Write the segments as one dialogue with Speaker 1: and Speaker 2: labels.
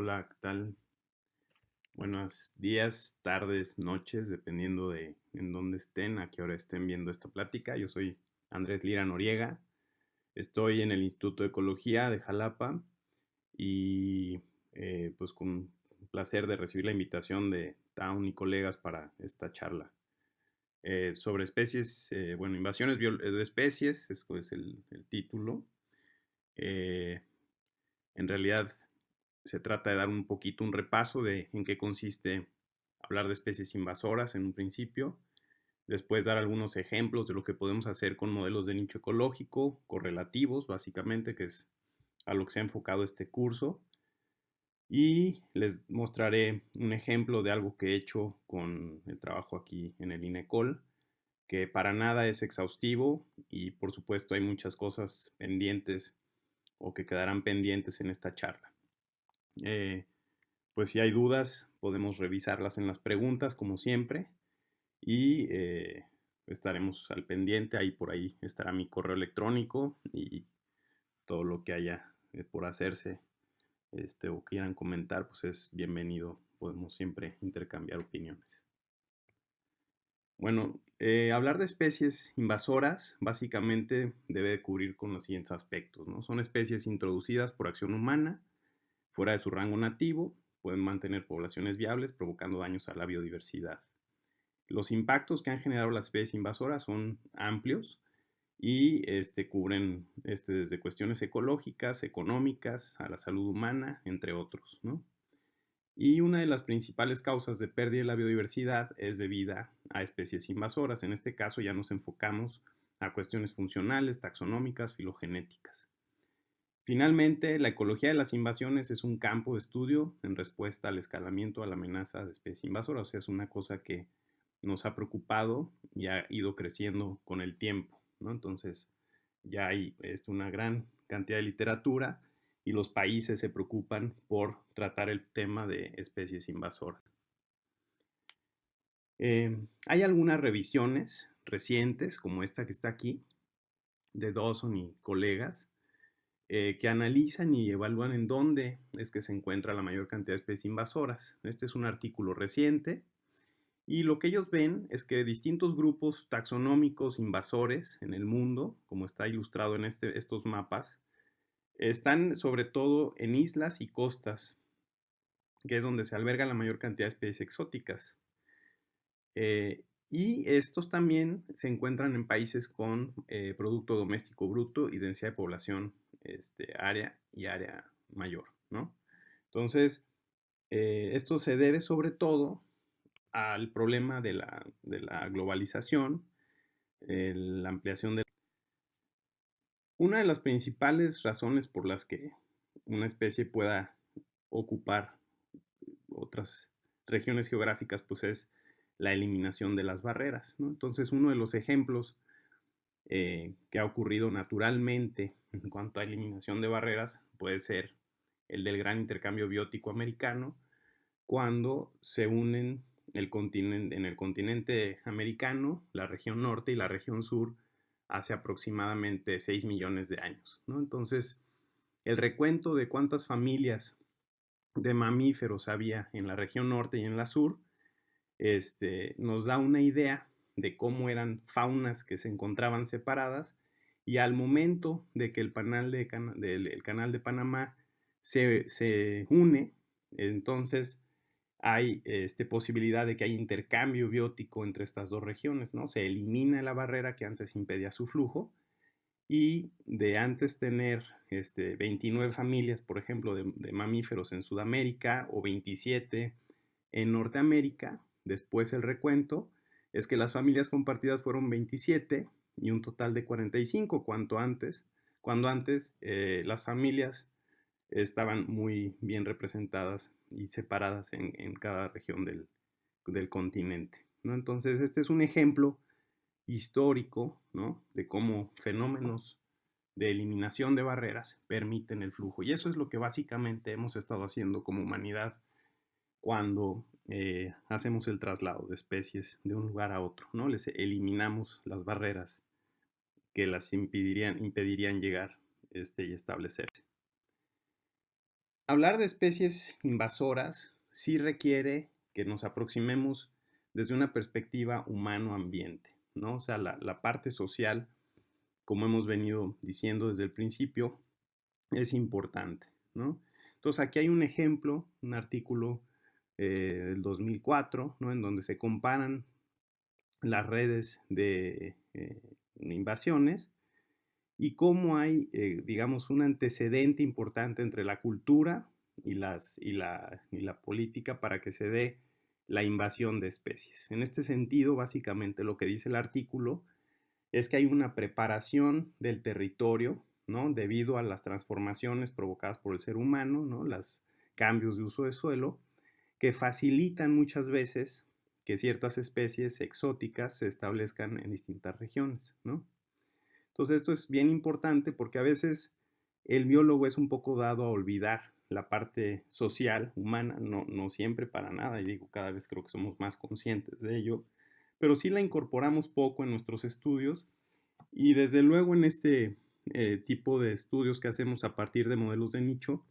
Speaker 1: Hola, ¿qué tal? Buenos días, tardes, noches, dependiendo de en dónde estén, a qué hora estén viendo esta plática. Yo soy Andrés Lira Noriega, estoy en el Instituto de Ecología de Jalapa y eh, pues con placer de recibir la invitación de Town y colegas para esta charla. Eh, sobre especies, eh, bueno, invasiones de especies, es es el título. en realidad se trata de dar un poquito un repaso de en qué consiste hablar de especies invasoras en un principio, después dar algunos ejemplos de lo que podemos hacer con modelos de nicho ecológico, correlativos básicamente, que es a lo que se ha enfocado este curso, y les mostraré un ejemplo de algo que he hecho con el trabajo aquí en el INECOL, que para nada es exhaustivo y por supuesto hay muchas cosas pendientes o que quedarán pendientes en esta charla. Eh, pues si hay dudas, podemos revisarlas en las preguntas, como siempre, y eh, estaremos al pendiente. Ahí por ahí estará mi correo electrónico y todo lo que haya eh, por hacerse este, o quieran comentar, pues es bienvenido. Podemos siempre intercambiar opiniones. Bueno, hablar de especies invasoras básicamente debe cubrir con los siguientes aspectos. ¿no? Son especies introducidas por acción humana, fuera de su rango nativo, pueden mantener poblaciones viables provocando daños a la biodiversidad. Los impactos que han generado las especies invasoras son amplios y este, cubren este, desde cuestiones ecológicas, económicas, a la salud humana, entre otros. Y una de las principales causas de pérdida de la biodiversidad es debida a especies invasoras. En este caso ya nos enfocamos a cuestiones funcionales, taxonómicas, filogenéticas. Finalmente, la ecología de las invasiones es un campo de estudio en respuesta al escalamiento a la amenaza de especie invasora, o sea, es una cosa que nos ha preocupado y ha ido creciendo con el tiempo, ¿no? Entonces, ya hay este, una gran cantidad de literatura y los países se preocupan por tratar el tema de especies invasoras. Eh, hay algunas revisiones recientes, como esta que está aquí, de Dawson y colegas, eh, que analizan y evalúan en dónde es que se encuentra la mayor cantidad de especies invasoras. Este es un artículo reciente y lo que ellos ven es que distintos grupos taxonómicos invasores en el mundo, como está ilustrado en este, estos mapas, están sobre todo en islas y costas, que es donde se alberga la mayor cantidad de especies exóticas. Eh, y estos también se encuentran en países con eh, Producto Doméstico Bruto y densidad de población este, área y área mayor, ¿no? Entonces, eh, esto se debe sobre todo al problema de la, globalización, la ampliación de... Una de las principales razones por las que una especie pueda ocupar otras regiones geográficas, pues es la eliminación de las barreras. ¿no? Entonces, uno de los ejemplos eh, que ha ocurrido naturalmente en cuanto a eliminación de barreras puede ser el del gran intercambio biótico americano, cuando se unen el continente, en el continente americano, la región norte y la región sur, hace aproximadamente 6 millones de años. Entonces, el recuento de cuántas familias de mamíferos había en la región norte y en la sur este, nos da una idea de cómo eran faunas que se encontraban separadas y al momento de que el, canal de, Panamá se, une, entonces hay este, posibilidad de que haya intercambio biótico entre estas dos regiones, ¿no? Se elimina la barrera que antes impedía su flujo y de antes tener este, 29 familias, por ejemplo, de mamíferos en Sudamérica o 27 en Norteamérica, después el recuento, es que las familias compartidas fueron 27 y un total de 45, cuanto antes, cuando antes eh, las familias estaban muy bien representadas y separadas en, cada región del, continente. ¿no? Entonces, este es un ejemplo histórico ¿no? de cómo fenómenos de eliminación de barreras permiten el flujo. Y eso es lo que básicamente hemos estado haciendo como humanidad cuando eh, hacemos el traslado de especies de un lugar a otro, ¿no? Les eliminamos las barreras que las impedirían, impedirían llegar este, y establecerse. hablar de especies invasoras sí requiere que nos aproximemos desde una perspectiva humano-ambiente, ¿no? O sea, la, parte social, como hemos venido diciendo desde el principio, es importante, ¿no? Entonces, aquí hay un ejemplo, un artículo eh, del 2004, ¿no? En donde se comparan las redes de eh, invasiones y cómo hay, eh, digamos, un antecedente importante entre la cultura y, las, y, la, y la política para que se dé la invasión de especies. En este sentido, básicamente lo que dice el artículo es que hay una preparación del territorio, ¿no? Debido a las transformaciones provocadas por el ser humano, ¿no? Los cambios de uso de suelo, que facilitan muchas veces que ciertas especies exóticas se establezcan en distintas regiones, ¿no? Entonces esto es bien importante porque a veces el biólogo es un poco dado a olvidar la parte social, humana, no, no siempre para nada, y digo, cada vez creo que somos más conscientes de ello, pero sí la incorporamos poco en nuestros estudios y desde luego en este eh, tipo de estudios que hacemos a partir de modelos de nicho,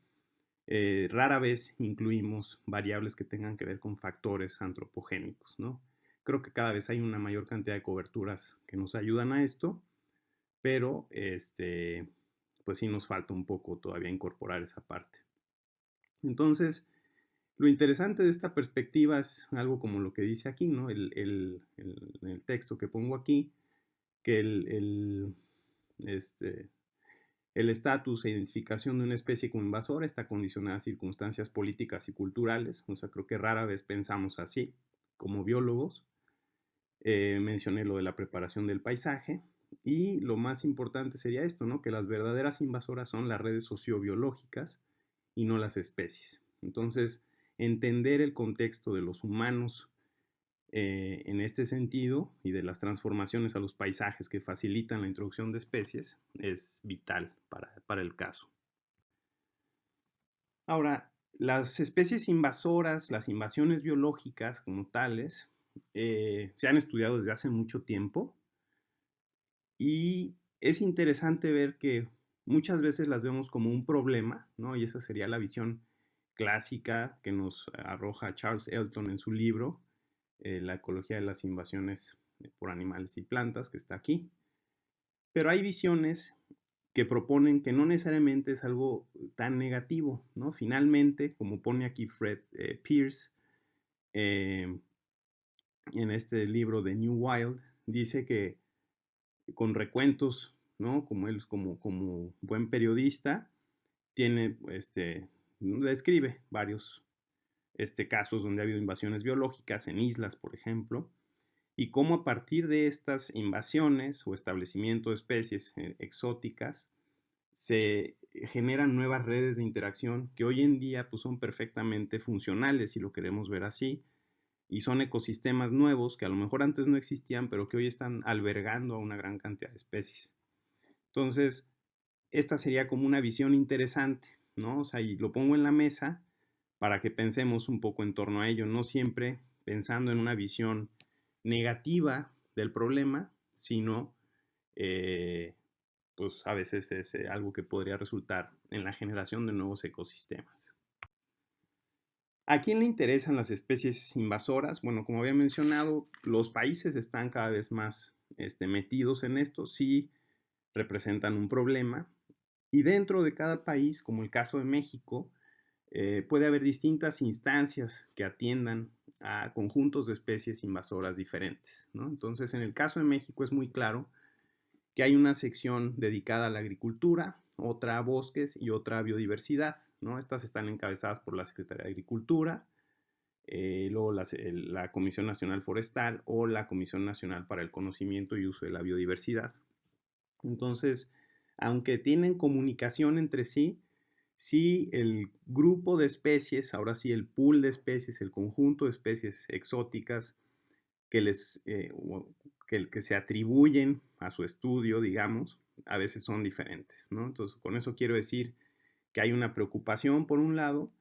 Speaker 1: eh, rara vez incluimos variables que tengan que ver con factores antropogénicos, ¿no? Creo que cada vez hay una mayor cantidad de coberturas que nos ayudan a esto, pero este, pues sí nos falta un poco todavía incorporar esa parte. Entonces, lo interesante de esta perspectiva es algo como lo que dice aquí, ¿no? El, el, texto que pongo aquí, que el, este, el estatus e identificación de una especie como invasora está condicionada a circunstancias políticas y culturales. O sea, creo que rara vez pensamos así como biólogos. Eh, mencioné lo de la preparación del paisaje, y lo más importante sería esto, ¿no? Que las verdaderas invasoras son las redes sociobiológicas y no las especies. Entonces, entender el contexto de los humanos eh, en este sentido y de las transformaciones a los paisajes que facilitan la introducción de especies es vital para, el caso. Ahora, las especies invasoras, las invasiones biológicas como tales, eh, se han estudiado desde hace mucho tiempo y es interesante ver que muchas veces las vemos como un problema, ¿no? Y esa sería la visión clásica que nos arroja Charles Elton en su libro, eh, La ecología de las invasiones por animales y plantas, que está aquí. Pero hay visiones que proponen que no necesariamente es algo tan negativo, ¿no? Finalmente, como pone aquí Fred eh, Pierce eh, en este libro de New Wild, dice que con recuentos, ¿no? Como él, como, como buen periodista, tiene, este, describe varios este, casos donde ha habido invasiones biológicas en islas, por ejemplo, y cómo a partir de estas invasiones o establecimiento de especies eh, exóticas se generan nuevas redes de interacción que hoy en día pues, son perfectamente funcionales, si lo queremos ver así, y son ecosistemas nuevos que a lo mejor antes no existían, pero que hoy están albergando a una gran cantidad de especies. Entonces, esta sería como una visión interesante, ¿no? O sea, y lo pongo en la mesa para que pensemos un poco en torno a ello, no siempre pensando en una visión negativa del problema, sino eh, pues a veces es eh, algo que podría resultar en la generación de nuevos ecosistemas. ¿A quién le interesan las especies invasoras? Bueno, como había mencionado, los países están cada vez más este, metidos en esto, sí representan un problema. Y dentro de cada país, como el caso de México, eh, puede haber distintas instancias que atiendan a conjuntos de especies invasoras diferentes. Entonces, en el caso de México es muy claro que hay una sección dedicada a la agricultura, otra a bosques y otra a biodiversidad. Estas están encabezadas por la Secretaría de Agricultura, eh, luego la, Comisión Nacional Forestal o la Comisión Nacional para el Conocimiento y Uso de la Biodiversidad. Entonces, aunque tienen comunicación entre sí, si el grupo de especies, ahora sí el pool de especies, el conjunto de especies exóticas que, les, eh, que, se atribuyen a su estudio, digamos, a veces son diferentes. Entonces, con eso quiero decir que hay una preocupación por un lado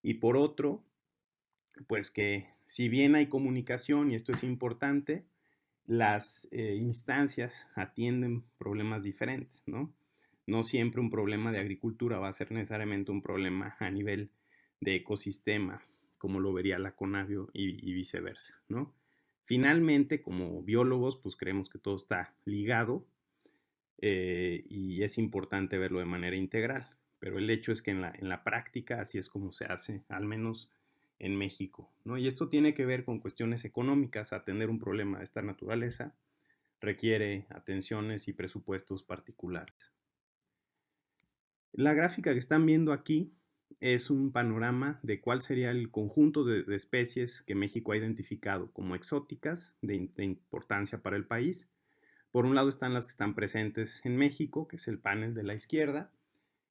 Speaker 1: y por otro, pues que si bien hay comunicación, y esto es importante, las eh, instancias atienden problemas diferentes, ¿no? No siempre un problema de agricultura va a ser necesariamente un problema a nivel de ecosistema, como lo vería la Conavio y, viceversa, ¿no? Finalmente, como biólogos, pues creemos que todo está ligado eh, y es importante verlo de manera integral, pero el hecho es que en la, en la práctica así es como se hace, al menos en México, ¿no? Y esto tiene que ver con cuestiones económicas, atender un problema de esta naturaleza requiere atenciones y presupuestos particulares. La gráfica que están viendo aquí es un panorama de cuál sería el conjunto de, especies que México ha identificado como exóticas de, importancia para el país. Por un lado están las que están presentes en México, que es el panel de la izquierda,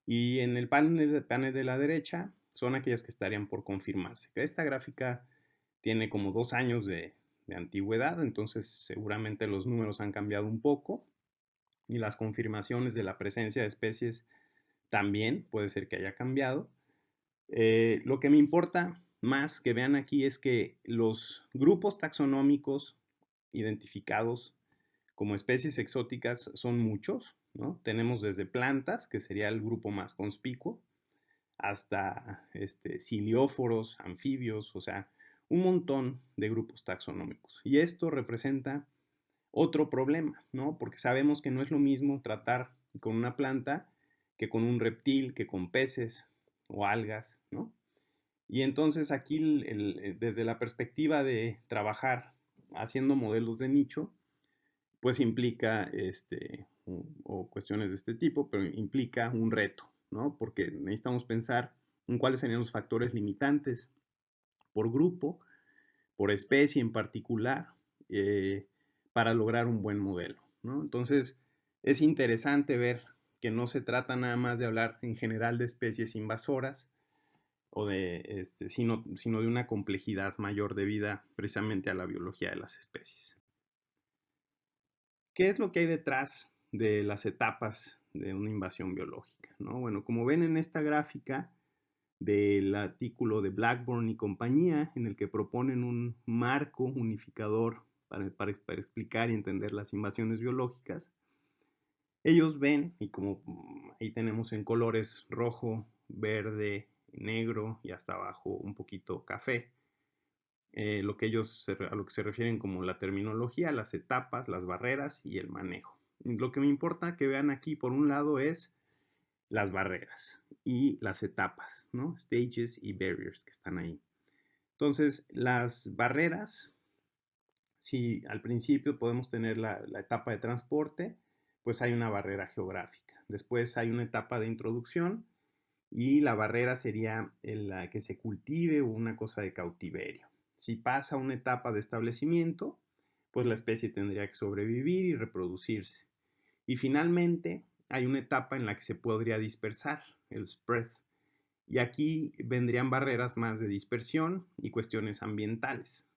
Speaker 1: y en el panel, de la derecha son aquellas que estarían por confirmarse. Esta gráfica tiene como dos años de antigüedad, entonces seguramente los números han cambiado un poco y las confirmaciones de la presencia de especies también puede ser que haya cambiado. Eh, lo que me importa más que vean aquí es que los grupos taxonómicos identificados como especies exóticas son muchos, ¿no? Tenemos desde plantas, que sería el grupo más conspicuo, hasta este, cilióforos, anfibios, o sea, un montón de grupos taxonómicos. Y esto representa otro problema, ¿no? Porque sabemos que no es lo mismo tratar con una planta que con un reptil, que con peces o algas, ¿no? Y entonces aquí, eh, desde la perspectiva de trabajar haciendo modelos de nicho, pues implica, este, o cuestiones de este tipo, pero implica un reto, ¿no? Porque necesitamos pensar en cuáles serían los factores limitantes por grupo, por especie en particular, eh, para lograr un buen modelo. ¿no? Entonces, es interesante ver que no se trata nada más de hablar en general de especies invasoras, o de, este, sino, sino de una complejidad mayor debida precisamente a la biología de las especies. ¿Qué es lo que hay detrás de las etapas de una invasión biológica? ¿no? Bueno, como ven en esta gráfica, del artículo de Blackburn y compañía, en el que proponen un marco unificador para, para, explicar y entender las invasiones biológicas. Ellos ven, y como mm, ahí tenemos en colores rojo, verde, negro y hasta abajo un poquito café, eh, lo que ellos a lo que se refieren como la terminología, las etapas, las barreras y el manejo. lo que me importa que vean aquí, por un lado, es las barreras y las etapas, ¿no? Stages y barriers que están ahí. Entonces, las barreras, si al principio podemos tener la, etapa de transporte, pues hay una barrera geográfica. Después hay una etapa de introducción y la barrera sería la que se cultive o una cosa de cautiverio. Si pasa una etapa de establecimiento, pues la especie tendría que sobrevivir y reproducirse. Y finalmente, hay una etapa en la que se podría dispersar, el spread. Y aquí vendrían barreras más de dispersión y cuestiones ambientales,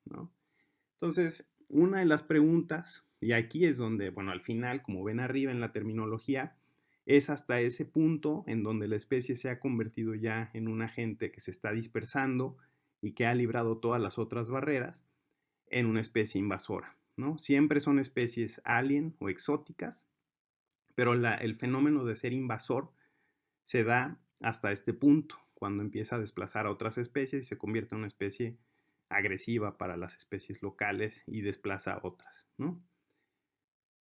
Speaker 1: Entonces, una de las preguntas, y aquí es donde, bueno, al final, como ven arriba en la terminología, es hasta ese punto en donde la especie se ha convertido ya en un agente que se está dispersando y que ha librado todas las otras barreras en una especie invasora, ¿no? Siempre son especies alien o exóticas pero el fenómeno de ser invasor se da hasta este punto, cuando empieza a desplazar a otras especies y se convierte en una especie agresiva para las especies locales y desplaza a otras,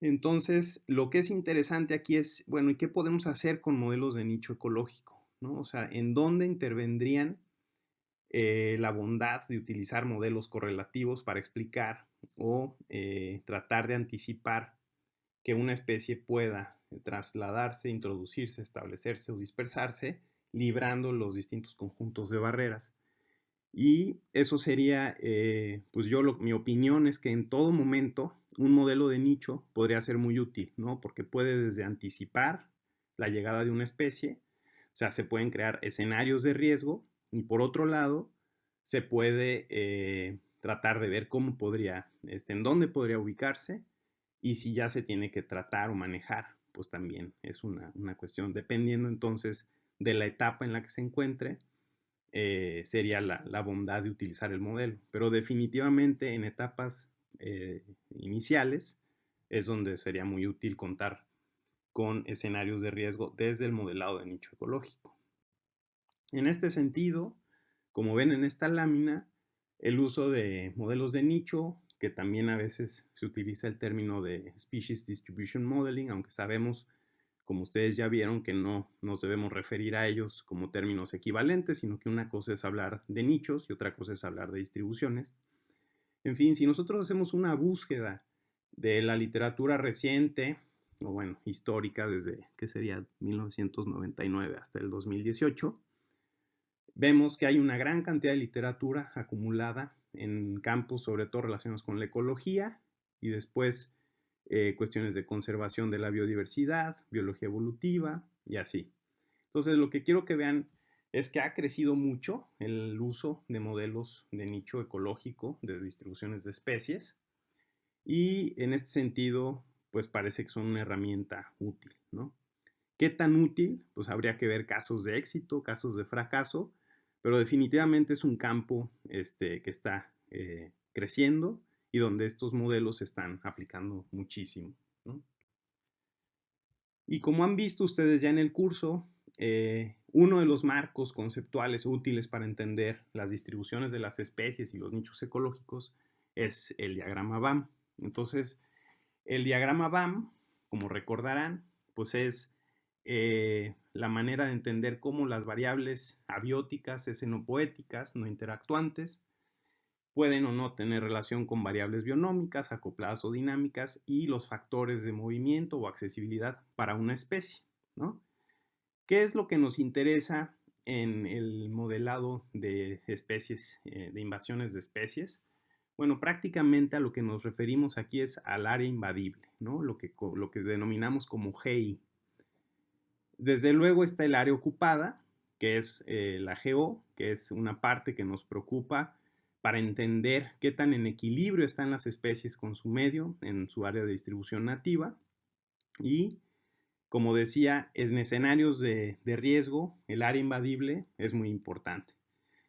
Speaker 1: Entonces, lo que es interesante aquí es, bueno, ¿y qué podemos hacer con modelos de nicho ecológico? ¿no? O sea, ¿en dónde intervendrían eh, la bondad de utilizar modelos correlativos para explicar o eh, tratar de anticipar que una especie pueda trasladarse, introducirse, establecerse o dispersarse, librando los distintos conjuntos de barreras. Y eso sería, eh, pues yo, mi opinión es que en todo momento un modelo de nicho podría ser muy útil, ¿no? Porque puede desde anticipar la llegada de una especie, o sea, se pueden crear escenarios de riesgo y por otro lado, se puede eh, tratar de ver cómo podría, este, en dónde podría ubicarse y si ya se tiene que tratar o manejar pues también es una, cuestión, dependiendo entonces de la etapa en la que se encuentre, eh, sería la, bondad de utilizar el modelo. Pero definitivamente en etapas eh, iniciales es donde sería muy útil contar con escenarios de riesgo desde el modelado de nicho ecológico. En este sentido, como ven en esta lámina, el uso de modelos de nicho, que también a veces se utiliza el término de Species Distribution Modeling, aunque sabemos, como ustedes ya vieron, que no nos debemos referir a ellos como términos equivalentes, sino que una cosa es hablar de nichos y otra cosa es hablar de distribuciones. En fin, si nosotros hacemos una búsqueda de la literatura reciente, o bueno, histórica desde, ¿qué sería? 1999 hasta el 2018, vemos que hay una gran cantidad de literatura acumulada en campos sobre todo relacionados con la ecología y después eh, cuestiones de conservación de la biodiversidad, biología evolutiva y así. Entonces lo que quiero que vean es que ha crecido mucho el uso de modelos de nicho ecológico de distribuciones de especies y en este sentido pues parece que son una herramienta útil, ¿no? ¿Qué tan útil? Pues habría que ver casos de éxito, casos de fracaso, pero definitivamente es un campo este, que está eh, creciendo y donde estos modelos se están aplicando muchísimo. Y como han visto ustedes ya en el curso, eh, uno de los marcos conceptuales útiles para entender las distribuciones de las especies y los nichos ecológicos es el diagrama BAM. Entonces, el diagrama BAM, como recordarán, pues es eh, la manera de entender cómo las variables abióticas, escenopoéticas, no interactuantes, pueden o no tener relación con variables bionómicas, acopladas o dinámicas y los factores de movimiento o accesibilidad para una especie. ¿no? ¿Qué es lo que nos interesa en el modelado de especies, eh, de invasiones de especies? Bueno, prácticamente a lo que nos referimos aquí es al área invadible, ¿no? lo, que, lo que denominamos como GI, desde luego está el área ocupada, que es eh, la GO, que es una parte que nos preocupa para entender qué tan en equilibrio están las especies con su medio en su área de distribución nativa. Y, como decía, en escenarios de, riesgo, el área invadible es muy importante.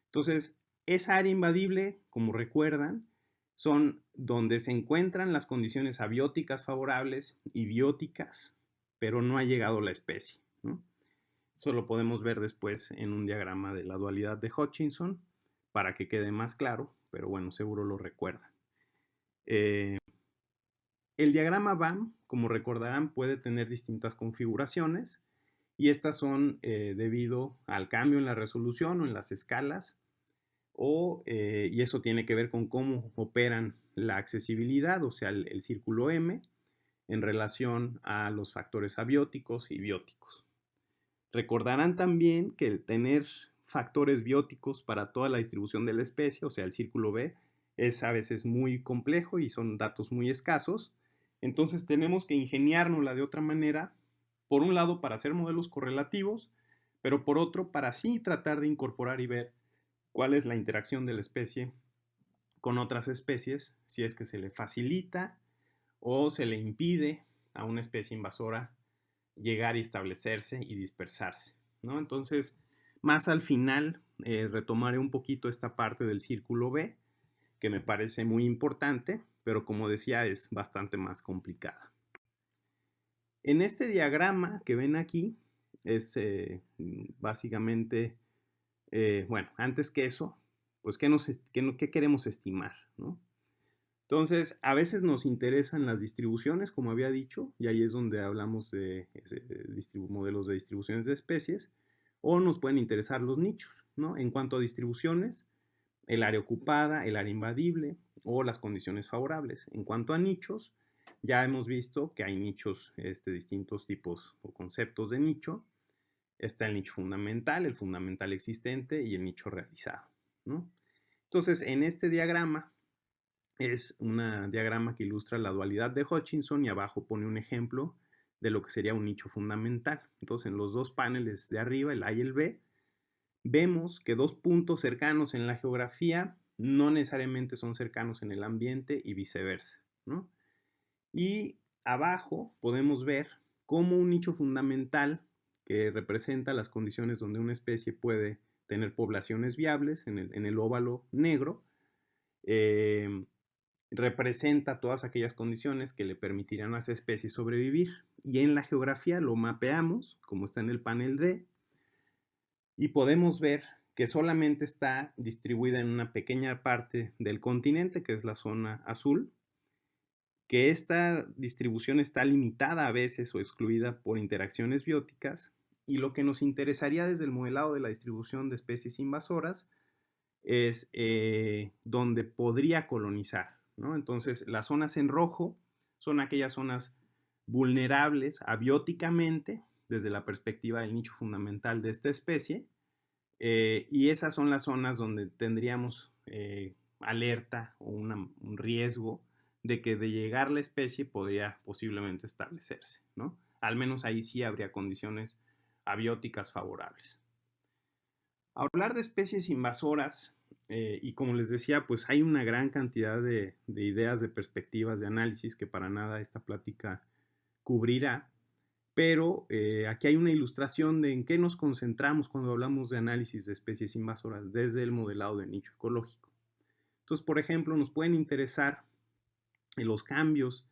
Speaker 1: Entonces, esa área invadible, como recuerdan, son donde se encuentran las condiciones abióticas favorables y bióticas, pero no ha llegado la especie. Eso lo podemos ver después en un diagrama de la dualidad de Hutchinson para que quede más claro, pero bueno, seguro lo recuerdan. Eh, el diagrama BAM, como recordarán, puede tener distintas configuraciones y estas son eh, debido al cambio en la resolución o en las escalas o, eh, y eso tiene que ver con cómo operan la accesibilidad, o sea, el círculo M, en relación a los factores abióticos y bióticos. Recordarán también que el tener factores bióticos para toda la distribución de la especie, o sea, el círculo B, es a veces muy complejo y son datos muy escasos. Entonces tenemos que ingeniárnosla de otra manera, por un lado para hacer modelos correlativos, pero por otro para así tratar de incorporar y ver cuál es la interacción de la especie con otras especies, si es que se le facilita o se le impide a una especie invasora llegar y establecerse y dispersarse. ¿no? Entonces, más al final eh, retomaré un poquito esta parte del círculo B, que me parece muy importante, pero como decía es bastante más complicada. En este diagrama que ven aquí, es eh, básicamente, eh, bueno, antes que eso, pues ¿qué, nos, qué, qué queremos estimar? ¿no? Entonces, a veces nos interesan las distribuciones, como había dicho, y ahí es donde hablamos de, modelos de distribuciones de especies, o nos pueden interesar los nichos, ¿no? En cuanto a distribuciones, el área ocupada, el área invadible o las condiciones favorables. En cuanto a nichos, ya hemos visto que hay nichos, este, distintos tipos o conceptos de nicho. Está el nicho fundamental, el fundamental existente y el nicho realizado, ¿no? Entonces, en este diagrama es un diagrama que ilustra la dualidad de Hutchinson y abajo pone un ejemplo de lo que sería un nicho fundamental. Entonces, en los dos paneles de arriba, el A y el B, vemos que dos puntos cercanos en la geografía no necesariamente son cercanos en el ambiente y viceversa. Y abajo podemos ver cómo un nicho fundamental que representa las condiciones donde una especie puede tener poblaciones viables en el, óvalo negro, eh, representa todas aquellas condiciones que le permitirían a esa especie sobrevivir. Y en la geografía lo mapeamos, como está en el panel D, y podemos ver que solamente está distribuida en una pequeña parte del continente, que es la zona azul, que esta distribución está limitada a veces o excluida por interacciones bióticas, y lo que nos interesaría desde el modelado de la distribución de especies invasoras es eh, donde podría colonizar. Entonces, las zonas en rojo son aquellas zonas vulnerables abióticamente desde la perspectiva del nicho fundamental de esta especie, eh, y esas son las zonas donde tendríamos eh, alerta o un riesgo de que de llegar la especie podría posiblemente establecerse, ¿no? Al menos ahí sí habría condiciones abióticas favorables. Hablar de especies invasoras, eh, y como les decía, pues hay una gran cantidad de, ideas, de perspectivas, de análisis que para nada esta plática cubrirá, pero eh, aquí hay una ilustración de en qué nos concentramos cuando hablamos de análisis de especies invasoras desde el modelado de nicho ecológico. Entonces, por ejemplo, nos pueden interesar los cambios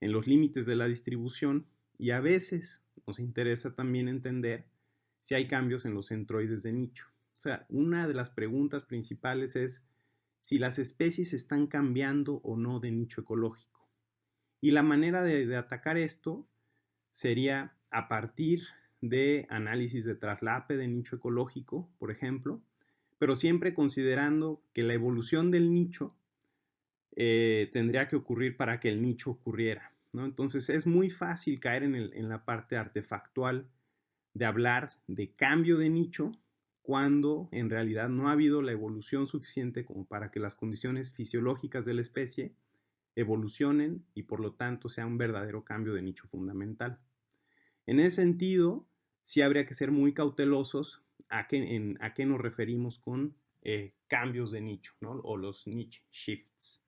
Speaker 1: en los límites de la distribución y a veces nos interesa también entender si hay cambios en los centroides de nicho. O sea, una de las preguntas principales es si las especies están cambiando o no de nicho ecológico. Y la manera de, atacar esto sería a partir de análisis de traslape de nicho ecológico, por ejemplo, pero siempre considerando que la evolución del nicho eh, tendría que ocurrir para que el nicho ocurriera. Entonces es muy fácil caer en, la parte artefactual de hablar de cambio de nicho cuando en realidad no ha habido la evolución suficiente como para que las condiciones fisiológicas de la especie evolucionen y por lo tanto sea un verdadero cambio de nicho fundamental. En ese sentido, sí habría que ser muy cautelosos a qué, nos referimos con eh, cambios de nicho o los niche shifts.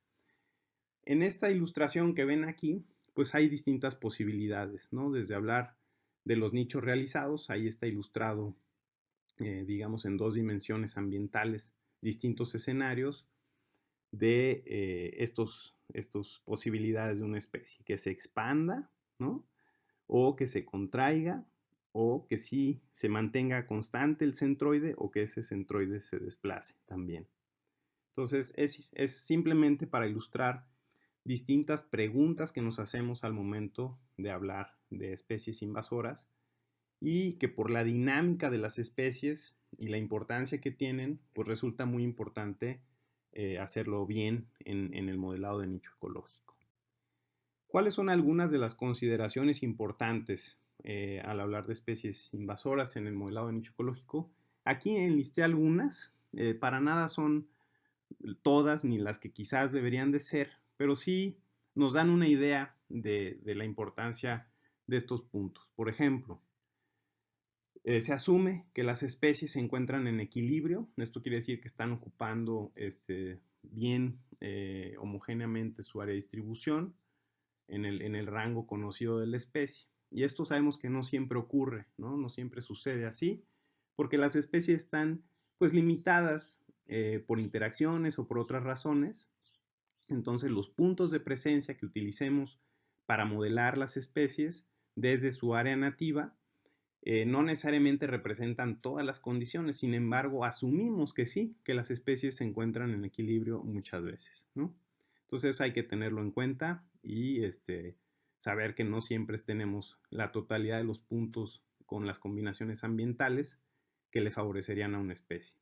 Speaker 1: En esta ilustración que ven aquí, pues hay distintas posibilidades, ¿no? Desde hablar de los nichos realizados, ahí está ilustrado, eh, digamos, en dos dimensiones ambientales, distintos escenarios de eh, estos, estos posibilidades de una especie, que se expanda, ¿no? O que se contraiga, o que sí se mantenga constante el centroide, o que ese centroide se desplace también. Entonces, es, es simplemente para ilustrar distintas preguntas que nos hacemos al momento de hablar de especies invasoras y que por la dinámica de las especies y la importancia que tienen, pues resulta muy importante eh, hacerlo bien en, el modelado de nicho ecológico. ¿Cuáles son algunas de las consideraciones importantes eh, al hablar de especies invasoras en el modelado de nicho ecológico? Aquí enlisté algunas, eh, para nada son todas ni las que quizás deberían de ser, pero sí nos dan una idea de, la importancia de estos puntos. Por ejemplo, eh, se asume que las especies se encuentran en equilibrio. Esto quiere decir que están ocupando este, bien eh, homogéneamente su área de distribución en el, rango conocido de la especie. Y esto sabemos que no siempre ocurre, ¿no? No siempre sucede así, porque las especies están pues limitadas eh, por interacciones o por otras razones entonces los puntos de presencia que utilicemos para modelar las especies desde su área nativa eh, no necesariamente representan todas las condiciones, sin embargo asumimos que sí, que las especies se encuentran en equilibrio muchas veces. Entonces hay que tenerlo en cuenta y este, saber que no siempre tenemos la totalidad de los puntos con las combinaciones ambientales que le favorecerían a una especie.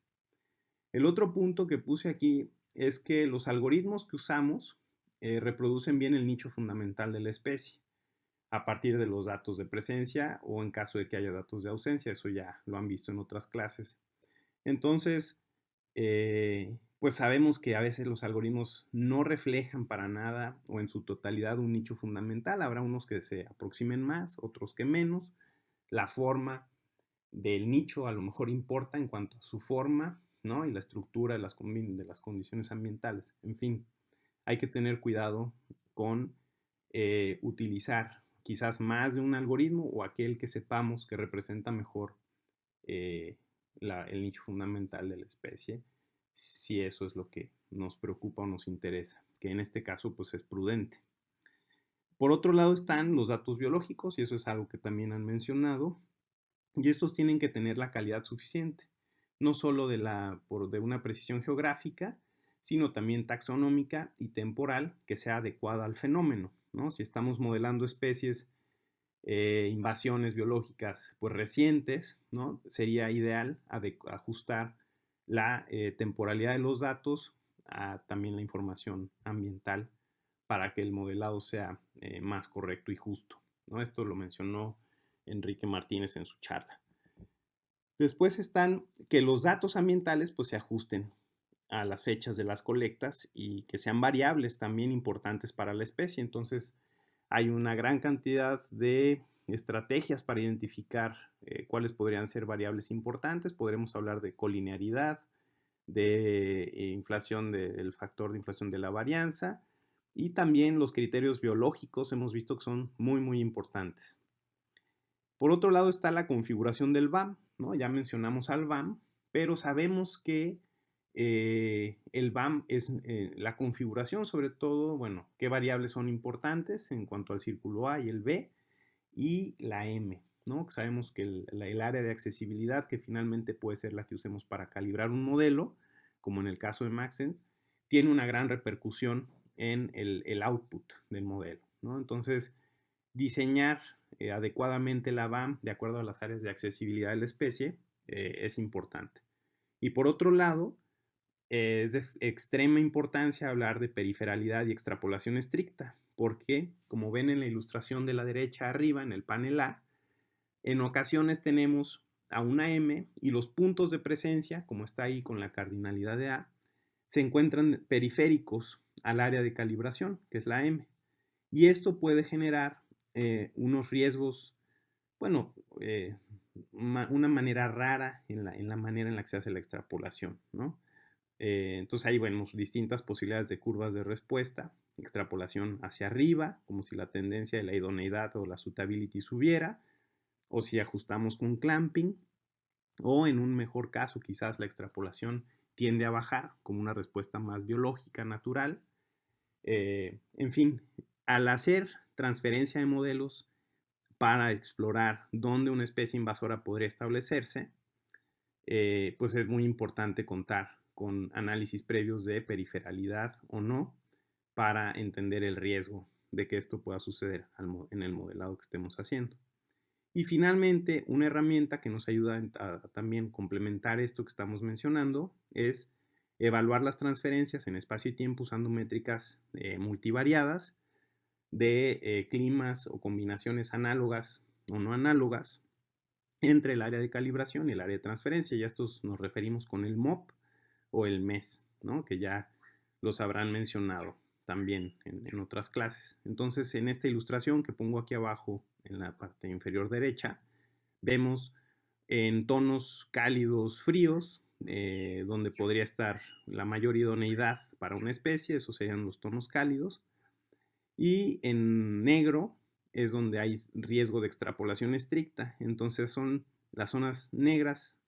Speaker 1: El otro punto que puse aquí es que los algoritmos que usamos eh, reproducen bien el nicho fundamental de la especie a partir de los datos de presencia o en caso de que haya datos de ausencia, eso ya lo han visto en otras clases. Entonces, eh, pues sabemos que a veces los algoritmos no reflejan para nada o en su totalidad un nicho fundamental. Habrá unos que se aproximen más, otros que menos. La forma del nicho a lo mejor importa en cuanto a su forma y la estructura de las, de las condiciones ambientales. En fin, hay que tener cuidado con eh, utilizar quizás más de un algoritmo o aquel que sepamos que representa mejor eh, el nicho fundamental de la especie, si eso es lo que nos preocupa o nos interesa. que en este caso pues es prudente. Por otro lado están los datos biológicos, y eso es algo que también han mencionado, y estos tienen que tener la calidad suficiente, no solo de, la, por, de una precisión geográfica, sino también taxonómica y temporal que sea adecuada al fenómeno. Si estamos modelando especies, eh, invasiones biológicas pues, recientes, ¿no? sería ideal ajustar la eh, temporalidad de los datos a también la información ambiental para que el modelado sea eh, más correcto y justo. ¿no? Esto lo mencionó Enrique Martínez en su charla. Después están que los datos ambientales pues, se ajusten a las fechas de las colectas y que sean variables también importantes para la especie. Entonces, hay una gran cantidad de estrategias para identificar eh, cuáles podrían ser variables importantes. Podremos hablar de colinearidad, de eh, inflación del factor de inflación de la varianza y también los criterios biológicos hemos visto que son muy muy importantes. Por otro lado está la configuración del BAM, ¿no? Ya mencionamos al BAM, pero sabemos que eh, el BAM es eh, la configuración, sobre todo, bueno, qué variables son importantes en cuanto al círculo A y el B y la M, ¿no? Sabemos que el, área de accesibilidad, que finalmente puede ser la que usemos para calibrar un modelo, como en el caso de Maxent, tiene una gran repercusión en el, output del modelo, ¿no? Entonces, diseñar eh, adecuadamente la BAM de acuerdo a las áreas de accesibilidad de la especie eh, es importante. Y por otro lado, eh, es de extrema importancia hablar de periferalidad y extrapolación estricta, porque como ven en la ilustración de la derecha arriba, en el panel A, en ocasiones tenemos a una M y los puntos de presencia, como está ahí con la cardinalidad de A, se encuentran periféricos al área de calibración, que es la M. Y esto puede generar eh, unos riesgos, bueno, eh, una manera rara en la, manera en la que se hace la extrapolación, ¿no? Eh, entonces ahí vemos distintas posibilidades de curvas de respuesta, extrapolación hacia arriba, como si la tendencia de la idoneidad o la suitability subiera, o si ajustamos con clamping, o en un mejor caso quizás la extrapolación tiende a bajar como una respuesta más biológica, natural. en fin, al hacer transferencia de modelos para explorar dónde una especie invasora podría establecerse, eh, pues es muy importante contar con análisis previos de periferalidad o no para entender el riesgo de que esto pueda suceder en el modelado que estemos haciendo. Y finalmente, una herramienta que nos ayuda a, también complementar esto que estamos mencionando es evaluar las transferencias en espacio y tiempo usando métricas eh, multivariadas de eh, climas o combinaciones análogas o no análogas entre el área de calibración y el área de transferencia. Ya estos nos referimos con el MOP o el MES, ¿no? que ya los habrán mencionado también en, otras clases. Entonces, en esta ilustración que pongo aquí abajo en la parte inferior derecha, vemos en tonos cálidos fríos, eh, donde podría estar la mayor idoneidad para una especie, esos serían los tonos cálidos, y en negro es donde hay riesgo de extrapolación estricta. Entonces son las zonas negras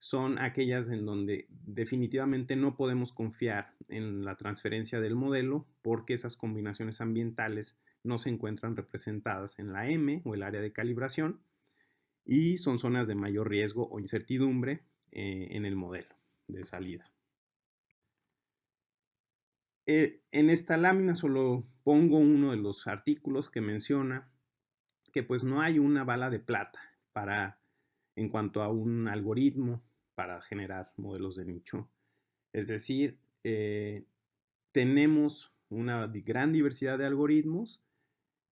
Speaker 1: son aquellas en donde definitivamente no podemos confiar en la transferencia del modelo porque esas combinaciones ambientales no se encuentran representadas en la M o el área de calibración y son zonas de mayor riesgo o incertidumbre eh, en el modelo de salida. Eh, en esta lámina solo pongo uno de los artículos que menciona que pues no hay una bala de plata para en cuanto a un algoritmo para generar modelos de nicho. Es decir, eh, tenemos una gran diversidad de algoritmos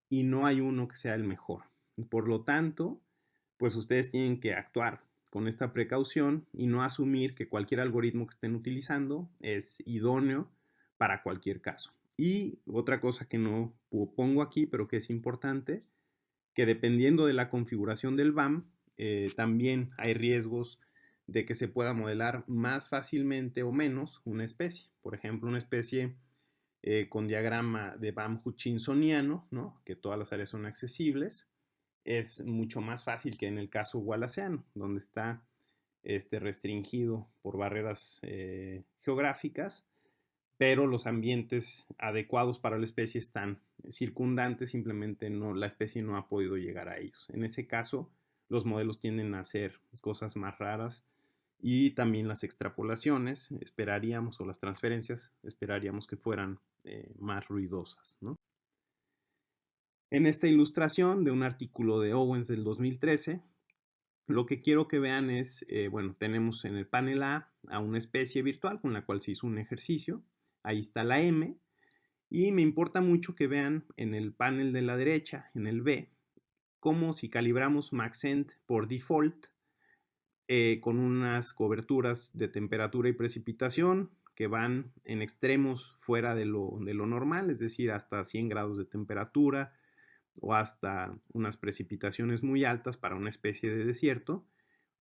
Speaker 1: y no hay uno que sea el mejor. Por lo tanto, pues ustedes tienen que actuar con esta precaución y no asumir que cualquier algoritmo que estén utilizando es idóneo para cualquier caso. Y otra cosa que no pongo aquí, pero que es importante, que dependiendo de la configuración del BAM, eh, también hay riesgos de que se pueda modelar más fácilmente o menos una especie. Por ejemplo, una especie eh, con diagrama de BAM hutchinsoniano, ¿no? que todas las áreas son accesibles, es mucho más fácil que en el caso wallaceano, donde está este, restringido por barreras eh, geográficas pero los ambientes adecuados para la especie están circundantes, simplemente no, la especie no ha podido llegar a ellos. En ese caso, los modelos tienden a hacer cosas más raras y también las extrapolaciones, esperaríamos, o las transferencias, esperaríamos que fueran eh, más ruidosas. En esta ilustración de un artículo de Owens del 2013, lo que quiero que vean es, eh, bueno, tenemos en el panel A a una especie virtual con la cual se hizo un ejercicio. Ahí está la M. Y me importa mucho que vean en el panel de la derecha, en el B, como si calibramos Maxent por default, eh, con unas coberturas de temperatura y precipitación que van en extremos fuera de lo, de lo normal, es decir, hasta 100 grados de temperatura, o hasta unas precipitaciones muy altas para una especie de desierto.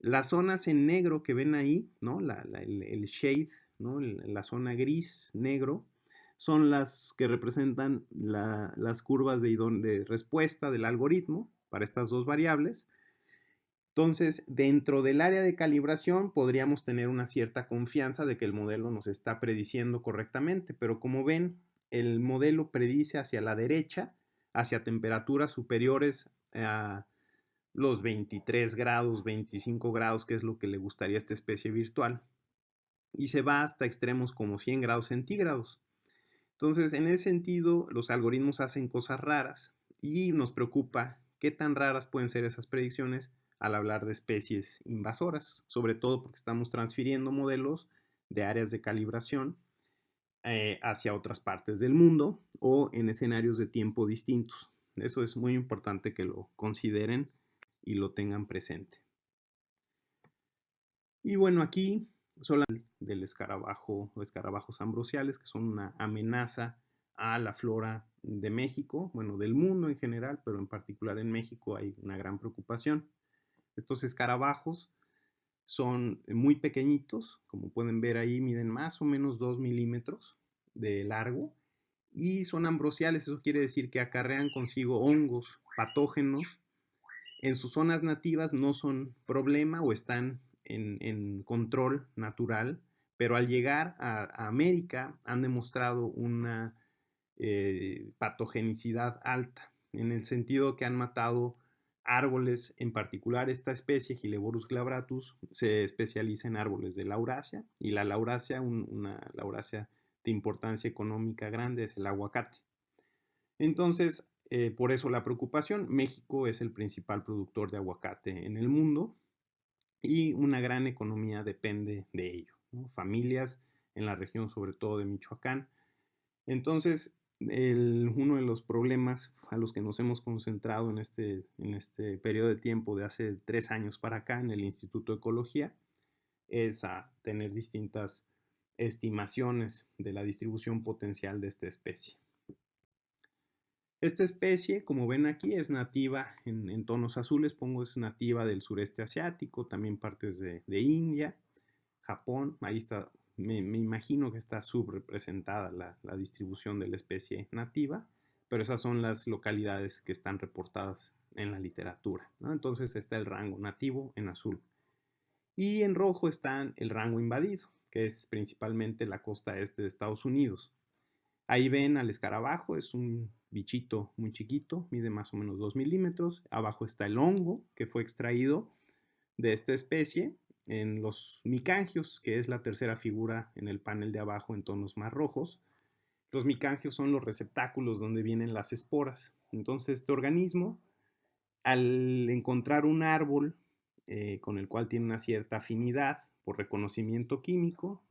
Speaker 1: Las zonas en negro que ven ahí, ¿no? el, shade, ¿no? la zona gris, negro, son las que representan las curvas de, de respuesta del algoritmo para estas dos variables. Entonces, dentro del área de calibración podríamos tener una cierta confianza de que el modelo nos está prediciendo correctamente, pero como ven, el modelo predice hacia la derecha hacia temperaturas superiores a los 23 grados, 25 grados, que es lo que le gustaría a esta especie virtual. Y se va hasta extremos como 100 grados centígrados. Entonces, en ese sentido, los algoritmos hacen cosas raras y nos preocupa qué tan raras pueden ser esas predicciones al hablar de especies invasoras, sobre todo porque estamos transfiriendo modelos de áreas de calibración eh, hacia otras partes del mundo o en escenarios de tiempo distintos. Eso es muy importante que lo consideren y lo tengan presente. Y bueno, aquí son del escarabajo o escarabajos ambrosiales, que son una amenaza a la flora de México, bueno, del mundo en general, pero en particular en México hay una gran preocupación. Estos escarabajos son muy pequeñitos, como pueden ver ahí, miden más o menos 2 milímetros de largo y son ambrosiales, eso quiere decir que acarrean consigo hongos patógenos. En sus zonas nativas no son problema o están en, control natural, pero al llegar a, América han demostrado una eh, patogenicidad alta, en el sentido que han matado árboles, en particular esta especie, Gileborus glabratus, se especializa en árboles de Laurasia y la Laurasia, una Laurasia de importancia económica grande, es el aguacate. Entonces, eh, por eso la preocupación, México es el principal productor de aguacate en el mundo y una gran economía depende de ello. Familias en la región, sobre todo de Michoacán. Entonces, uno de los problemas a los que nos hemos concentrado en este, en este periodo de tiempo de hace tres años para acá en el Instituto de Ecología es a tener distintas estimaciones de la distribución potencial de esta especie. Esta especie, como ven aquí, es nativa en, tonos azules, pongo es nativa del sureste asiático, también partes de, India, Japón, ahí está me, imagino que está subrepresentada la, distribución de la especie nativa, pero esas son las localidades que están reportadas en la literatura. Entonces está el rango nativo en azul. Y en rojo está el rango invadido, que es principalmente la costa este de Estados Unidos. Ahí ven al escarabajo, es un bichito muy chiquito, mide más o menos 2 milímetros. Abajo está el hongo que fue extraído de esta especie en los micangios, que es la tercera figura en el panel de abajo en tonos más rojos. Los micangios son los receptáculos donde vienen las esporas. Entonces este organismo, al encontrar un árbol eh, con el cual tiene una cierta afinidad por reconocimiento químico,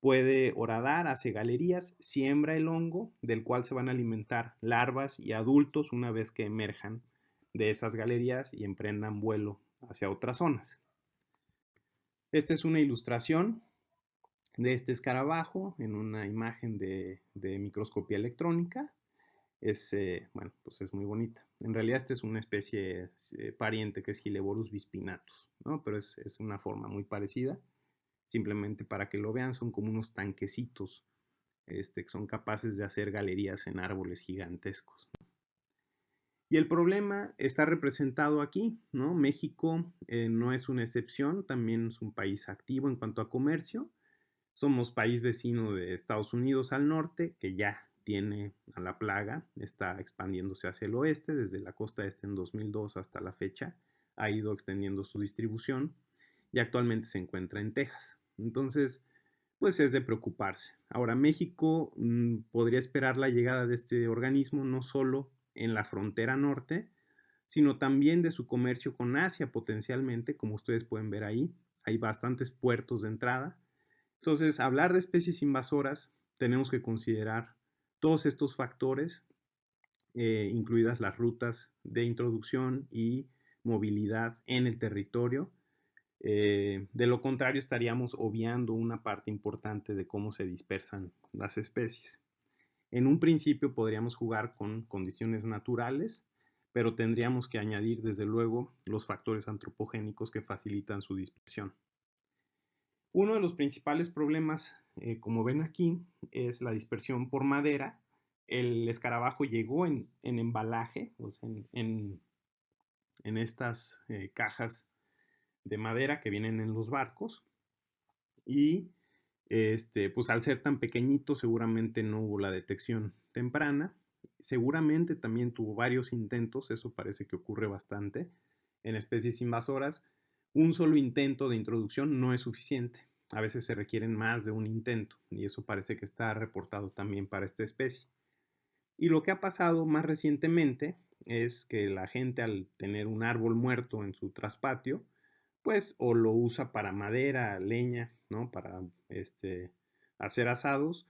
Speaker 1: puede horadar, hace galerías, siembra el hongo, del cual se van a alimentar larvas y adultos una vez que emerjan de esas galerías y emprendan vuelo hacia otras zonas. Esta es una ilustración de este escarabajo en una imagen de, microscopía electrónica. Es, eh, bueno, pues es muy bonita. En realidad esta es una especie eh, pariente que es Gileborus bispinatus, ¿no? Pero es, es, una forma muy parecida. Simplemente para que lo vean, son como unos tanquecitos este, que son capaces de hacer galerías en árboles gigantescos. Y el problema está representado aquí, ¿no? México eh, no es una excepción, también es un país activo en cuanto a comercio. Somos país vecino de Estados Unidos al norte, que ya tiene a la plaga, está expandiéndose hacia el oeste, desde la costa este en 2002 hasta la fecha, ha ido extendiendo su distribución y actualmente se encuentra en Texas. Entonces, pues es de preocuparse. Ahora, México mm, podría esperar la llegada de este organismo no solo en la frontera norte, sino también de su comercio con Asia potencialmente, como ustedes pueden ver ahí. Hay bastantes puertos de entrada. Entonces, hablar de especies invasoras, tenemos que considerar todos estos factores, eh, incluidas las rutas de introducción y movilidad en el territorio, eh, de lo contrario, estaríamos obviando una parte importante de cómo se dispersan las especies. En un principio podríamos jugar con condiciones naturales, pero tendríamos que añadir desde luego los factores antropogénicos que facilitan su dispersión. Uno de los principales problemas, eh, como ven aquí, es la dispersión por madera. El escarabajo llegó en, embalaje, o sea, en, estas eh, cajas de madera que vienen en los barcos. Y este, pues al ser tan pequeñito seguramente no hubo la detección temprana. Seguramente también tuvo varios intentos, eso parece que ocurre bastante en especies invasoras. Un solo intento de introducción no es suficiente. A veces se requieren más de un intento y eso parece que está reportado también para esta especie. Y lo que ha pasado más recientemente es que la gente al tener un árbol muerto en su traspatio, pues o lo usa para madera, leña, ¿no? Para este, hacer asados,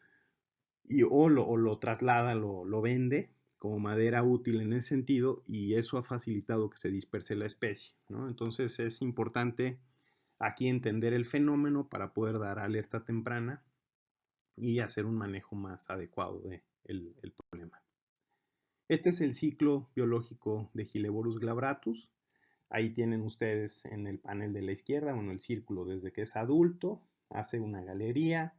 Speaker 1: y, o, lo, traslada, lo, lo vende como madera útil en ese sentido y eso ha facilitado que se disperse la especie, ¿no? Entonces es importante aquí entender el fenómeno para poder dar alerta temprana y hacer un manejo más adecuado del de el problema. Este es el ciclo biológico de Gileborus glabratus. Ahí tienen ustedes en el panel de la izquierda, bueno, el círculo desde que es adulto, hace una galería,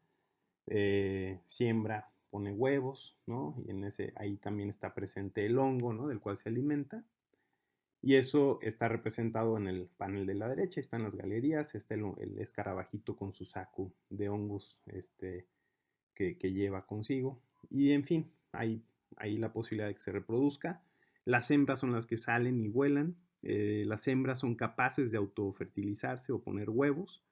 Speaker 1: eh, siembra, pone huevos, ¿no? Y en ese, ahí también está presente el hongo, ¿no? Del cual se alimenta. Y eso está representado en el panel de la derecha, están las galerías, está el, escarabajito con su saco de hongos este, que, lleva consigo. Y en fin, hay, hay la posibilidad de que se reproduzca. Las hembras son las que salen y vuelan, eh, las hembras son capaces de autofertilizarse o poner huevos.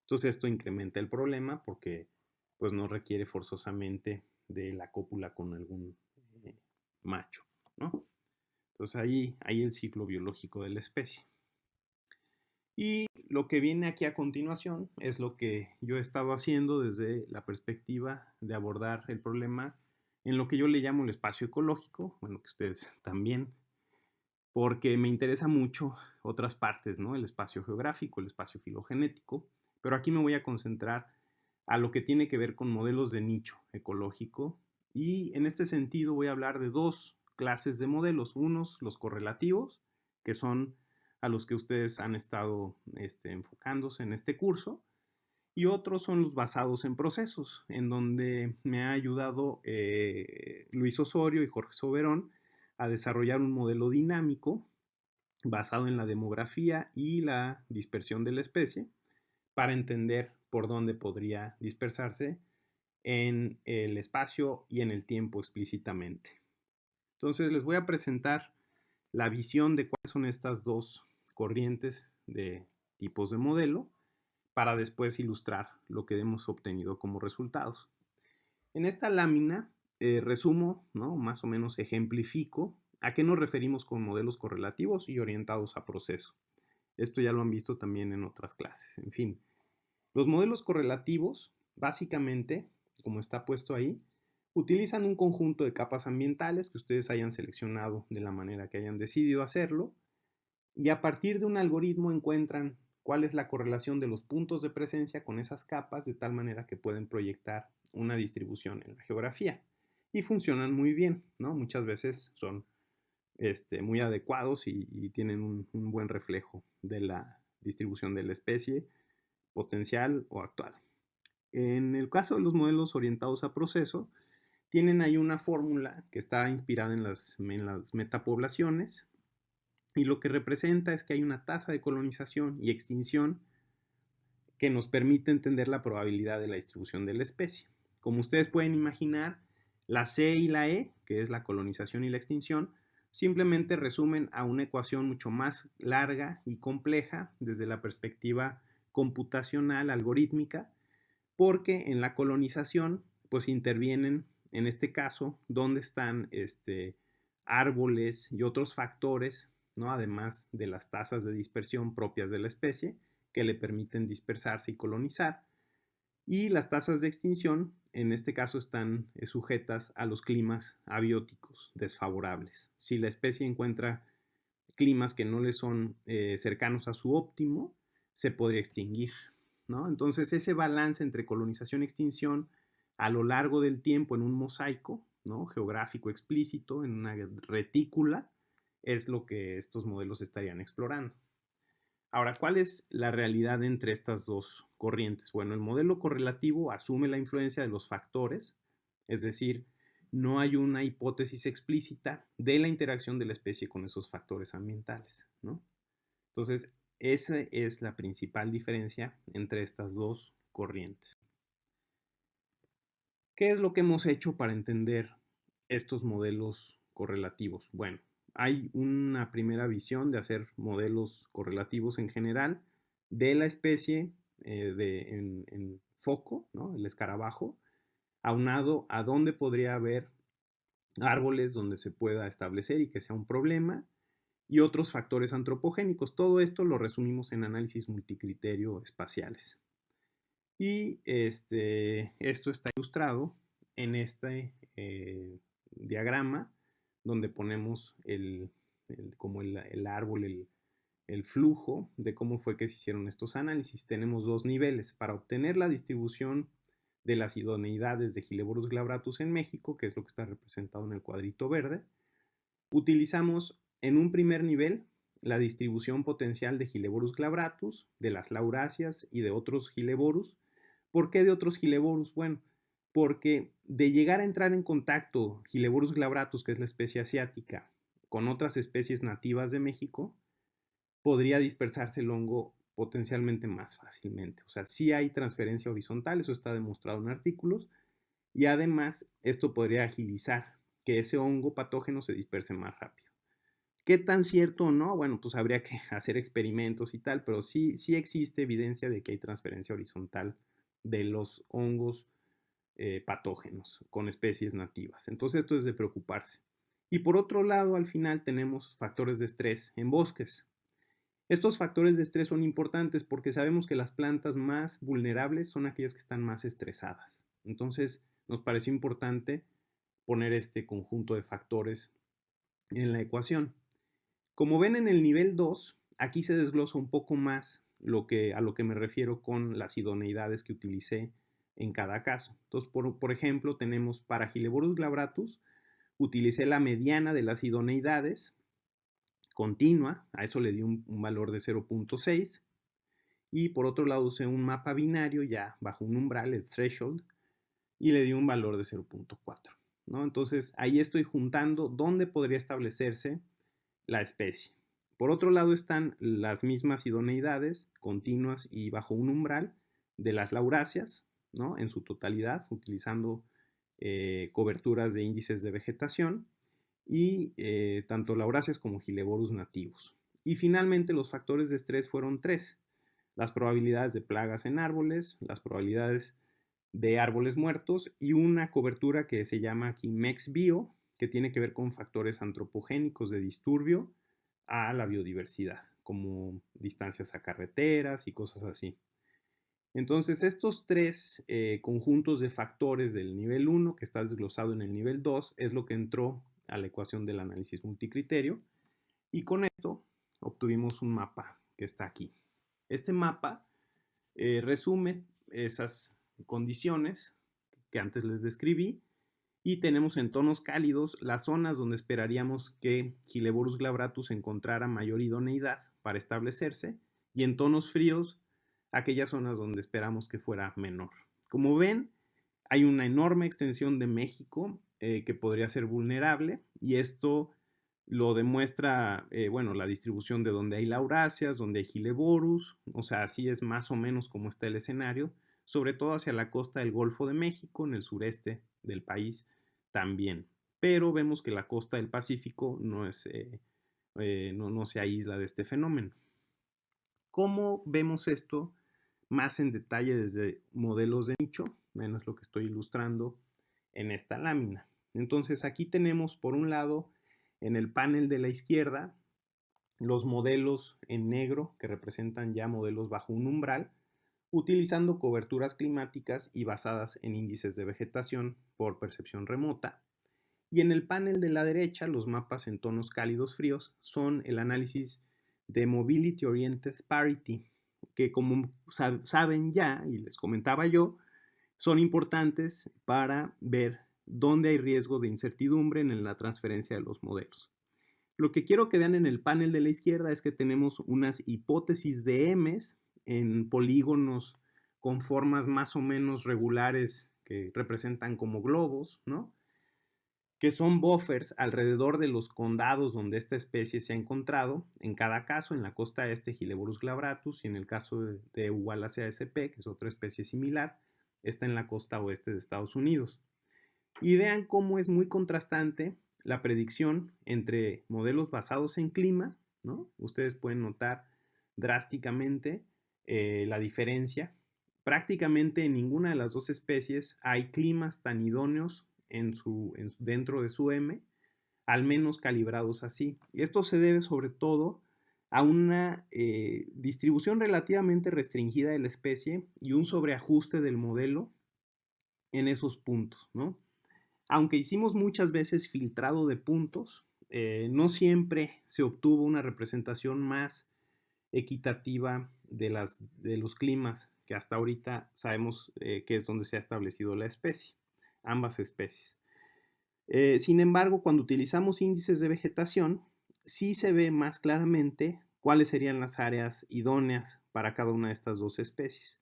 Speaker 1: Entonces esto incrementa el problema porque pues no requiere forzosamente de la cópula con algún eh, macho, ¿no? Entonces ahí hay el ciclo biológico de la especie. Y lo que viene aquí a continuación es lo que yo he estado haciendo desde la perspectiva de abordar el problema en lo que yo le llamo el espacio ecológico, bueno, que ustedes también porque me interesa mucho otras partes, ¿no? El espacio geográfico, el espacio filogenético, pero aquí me voy a concentrar a lo que tiene que ver con modelos de nicho ecológico y en este sentido voy a hablar de dos clases de modelos, unos los correlativos, que son a los que ustedes han estado este, enfocándose en este curso, y otros son los basados en procesos, en donde me ha ayudado eh, Luis Osorio y Jorge Soberón a desarrollar un modelo dinámico basado en la demografía y la dispersión de la especie para entender por dónde podría dispersarse en el espacio y en el tiempo explícitamente. Entonces les voy a presentar la visión de cuáles son estas dos corrientes de tipos de modelo para después ilustrar lo que hemos obtenido como resultados. En esta lámina eh, resumo, ¿no? más o menos ejemplifico a qué nos referimos con modelos correlativos y orientados a proceso. Esto ya lo han visto también en otras clases. En fin, los modelos correlativos, básicamente, como está puesto ahí, utilizan un conjunto de capas ambientales que ustedes hayan seleccionado de la manera que hayan decidido hacerlo y a partir de un algoritmo encuentran cuál es la correlación de los puntos de presencia con esas capas de tal manera que pueden proyectar una distribución en la geografía y funcionan muy bien, ¿no? Muchas veces son este, muy adecuados y, tienen un, buen reflejo de la distribución de la especie potencial o actual. En el caso de los modelos orientados a proceso, tienen ahí una fórmula que está inspirada en las, en las metapoblaciones y lo que representa es que hay una tasa de colonización y extinción que nos permite entender la probabilidad de la distribución de la especie. Como ustedes pueden imaginar, la C y la E, que es la colonización y la extinción, simplemente resumen a una ecuación mucho más larga y compleja desde la perspectiva computacional, algorítmica, porque en la colonización pues intervienen, en este caso, donde están este, árboles y otros factores, ¿no? además de las tasas de dispersión propias de la especie, que le permiten dispersarse y colonizar. Y las tasas de extinción, en este caso, están eh, sujetas a los climas abióticos desfavorables. Si la especie encuentra climas que no le son eh, cercanos a su óptimo, se podría extinguir. ¿no? Entonces, ese balance entre colonización y extinción a lo largo del tiempo en un mosaico ¿no? geográfico explícito, en una retícula, es lo que estos modelos estarían explorando. Ahora, ¿cuál es la realidad entre estas dos corrientes? Bueno, el modelo correlativo asume la influencia de los factores, es decir, no hay una hipótesis explícita de la interacción de la especie con esos factores ambientales, ¿no? Entonces, esa es la principal diferencia entre estas dos corrientes. ¿Qué es lo que hemos hecho para entender estos modelos correlativos? Bueno, hay una primera visión de hacer modelos correlativos en general de la especie eh, de, en, foco, el escarabajo, aunado a dónde podría haber árboles donde se pueda establecer y que sea un problema, y otros factores antropogénicos. Todo esto lo resumimos en análisis multicriterio espaciales. Y este, esto está ilustrado en este eh, diagrama donde ponemos el, como el, árbol, el, flujo de cómo fue que se hicieron estos análisis. Tenemos dos niveles. Para obtener la distribución de las idoneidades de Gileborus glabratus en México, que es lo que está representado en el cuadrito verde, utilizamos en un primer nivel la distribución potencial de Gileborus glabratus, de las lauráceas y de otros Gileborus. ¿Por qué de otros Gileborus? Bueno, porque de llegar a entrar en contacto Gileborus glabratus, que es la especie asiática, con otras especies nativas de México, podría dispersarse el hongo potencialmente más fácilmente. O sea, sí hay transferencia horizontal, eso está demostrado en artículos, y además esto podría agilizar que ese hongo patógeno se disperse más rápido. ¿Qué tan cierto o no? Bueno, pues habría que hacer experimentos y tal, pero sí, sí existe evidencia de que hay transferencia horizontal de los hongos eh, patógenos con especies nativas. Entonces esto es de preocuparse. Y por otro lado, al final tenemos factores de estrés en bosques. Estos factores de estrés son importantes porque sabemos que las plantas más vulnerables son aquellas que están más estresadas. Entonces nos pareció importante poner este conjunto de factores en la ecuación. Como ven en el nivel 2, aquí se desglosa un poco más lo que, a lo que me refiero con las idoneidades que utilicé en cada caso. Entonces, por, ejemplo, tenemos para Gileborus glabratus, utilicé la mediana de las idoneidades continua, a eso le di un, valor de 0.6, y por otro lado usé un mapa binario ya bajo un umbral, el threshold, y le di un valor de 0.4. ¿no? Entonces, ahí estoy juntando dónde podría establecerse la especie. Por otro lado están las mismas idoneidades continuas y bajo un umbral de las lauráceas, en su totalidad, utilizando eh, coberturas de índices de vegetación y eh, tanto lauráceas como gileborus nativos. Y finalmente los factores de estrés fueron tres. Las probabilidades de plagas en árboles, las probabilidades de árboles muertos y una cobertura que se llama aquí MEX-BIO, que tiene que ver con factores antropogénicos de disturbio a la biodiversidad, como distancias a carreteras y cosas así. Entonces, estos tres eh, conjuntos de factores del nivel 1, que está desglosado en el nivel 2, es lo que entró a la ecuación del análisis multicriterio. Y con esto obtuvimos un mapa que está aquí. Este mapa eh, resume esas condiciones que antes les describí y tenemos en tonos cálidos las zonas donde esperaríamos que Gileborus glabratus encontrara mayor idoneidad para establecerse y en tonos fríos aquellas zonas donde esperamos que fuera menor. Como ven, hay una enorme extensión de México eh, que podría ser vulnerable y esto lo demuestra, eh, bueno, la distribución de donde hay lauraceas, donde hay gileborus, o sea, así es más o menos como está el escenario, sobre todo hacia la costa del Golfo de México, en el sureste del país también. Pero vemos que la costa del Pacífico no, es, eh, no, no se aísla de este fenómeno. ¿Cómo vemos esto más en detalle desde modelos de nicho? Menos lo que estoy ilustrando en esta lámina. Entonces aquí tenemos por un lado en el panel de la izquierda, los modelos en negro que representan ya modelos bajo un umbral, utilizando coberturas climáticas y basadas en índices de vegetación por percepción remota. Y en el panel de la derecha, los mapas en tonos cálidos fríos son el análisis de Mobility Oriented Parity, que como saben ya, y les comentaba yo, son importantes para ver dónde hay riesgo de incertidumbre en la transferencia de los modelos. Lo que quiero que vean en el panel de la izquierda es que tenemos unas hipótesis de M's en polígonos con formas más o menos regulares que representan como globos, ¿no? que son buffers alrededor de los condados donde esta especie se ha encontrado, en cada caso en la costa este Gileborus glabratus y en el caso de, de Wallacea sp, que es otra especie similar, está en la costa oeste de Estados Unidos. Y vean cómo es muy contrastante la predicción entre modelos basados en clima, ¿no? Ustedes pueden notar drásticamente eh, la diferencia. Prácticamente en ninguna de las dos especies hay climas tan idóneos dentro de su M, al menos calibrados así. Y esto se debe sobre todo a una eh, distribución relativamente restringida de la especie y un sobreajuste del modelo en esos puntos, ¿no? Aunque hicimos muchas veces filtrado de puntos, eh, no siempre se obtuvo una representación más equitativa de, las, de los climas que hasta ahorita sabemos eh, que es donde se ha establecido la especie, ambas especies. Sin embargo, cuando utilizamos índices de vegetación, sí se ve más claramente cuáles serían las áreas idóneas para cada una de estas dos especies.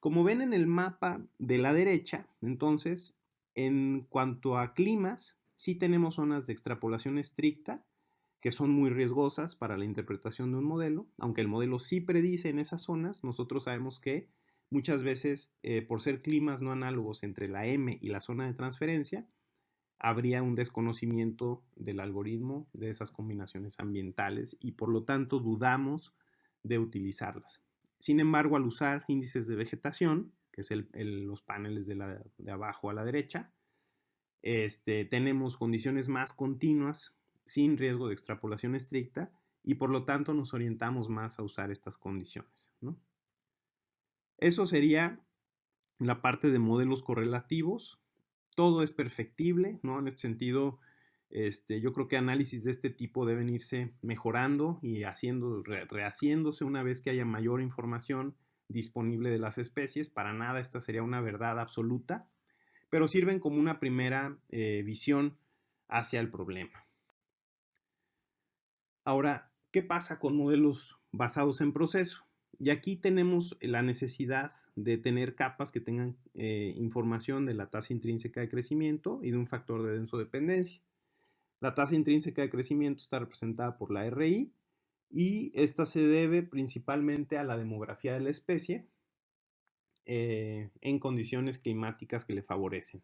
Speaker 1: Como ven en el mapa de la derecha, entonces, en cuanto a climas, sí tenemos zonas de extrapolación estricta que son muy riesgosas para la interpretación de un modelo, aunque el modelo sí predice en esas zonas, nosotros sabemos que muchas veces eh, por ser climas no análogos entre la M y la zona de transferencia, habría un desconocimiento del algoritmo de esas combinaciones ambientales y por lo tanto dudamos de utilizarlas. Sin embargo, al usar índices de vegetación, que es los paneles de, abajo a la derecha, este, tenemos condiciones más continuas sin riesgo de extrapolación estricta y por lo tanto nos orientamos más a usar estas condiciones. Eso sería la parte de modelos correlativos. Todo es perfectible, ¿no? En este sentido, este, yo creo que análisis de este tipo deben irse mejorando y haciendo, rehaciéndose una vez que haya mayor información disponible de las especies. Para nada esta sería una verdad absoluta, pero sirven como una primera eh, visión hacia el problema. Ahora, ¿qué pasa con modelos basados en proceso? Y aquí tenemos la necesidad de tener capas que tengan eh, información de la tasa intrínseca de crecimiento y de un factor de denso dependencia. La tasa intrínseca de crecimiento está representada por la RI y esta se debe principalmente a la demografía de la especie eh, en condiciones climáticas que le favorecen.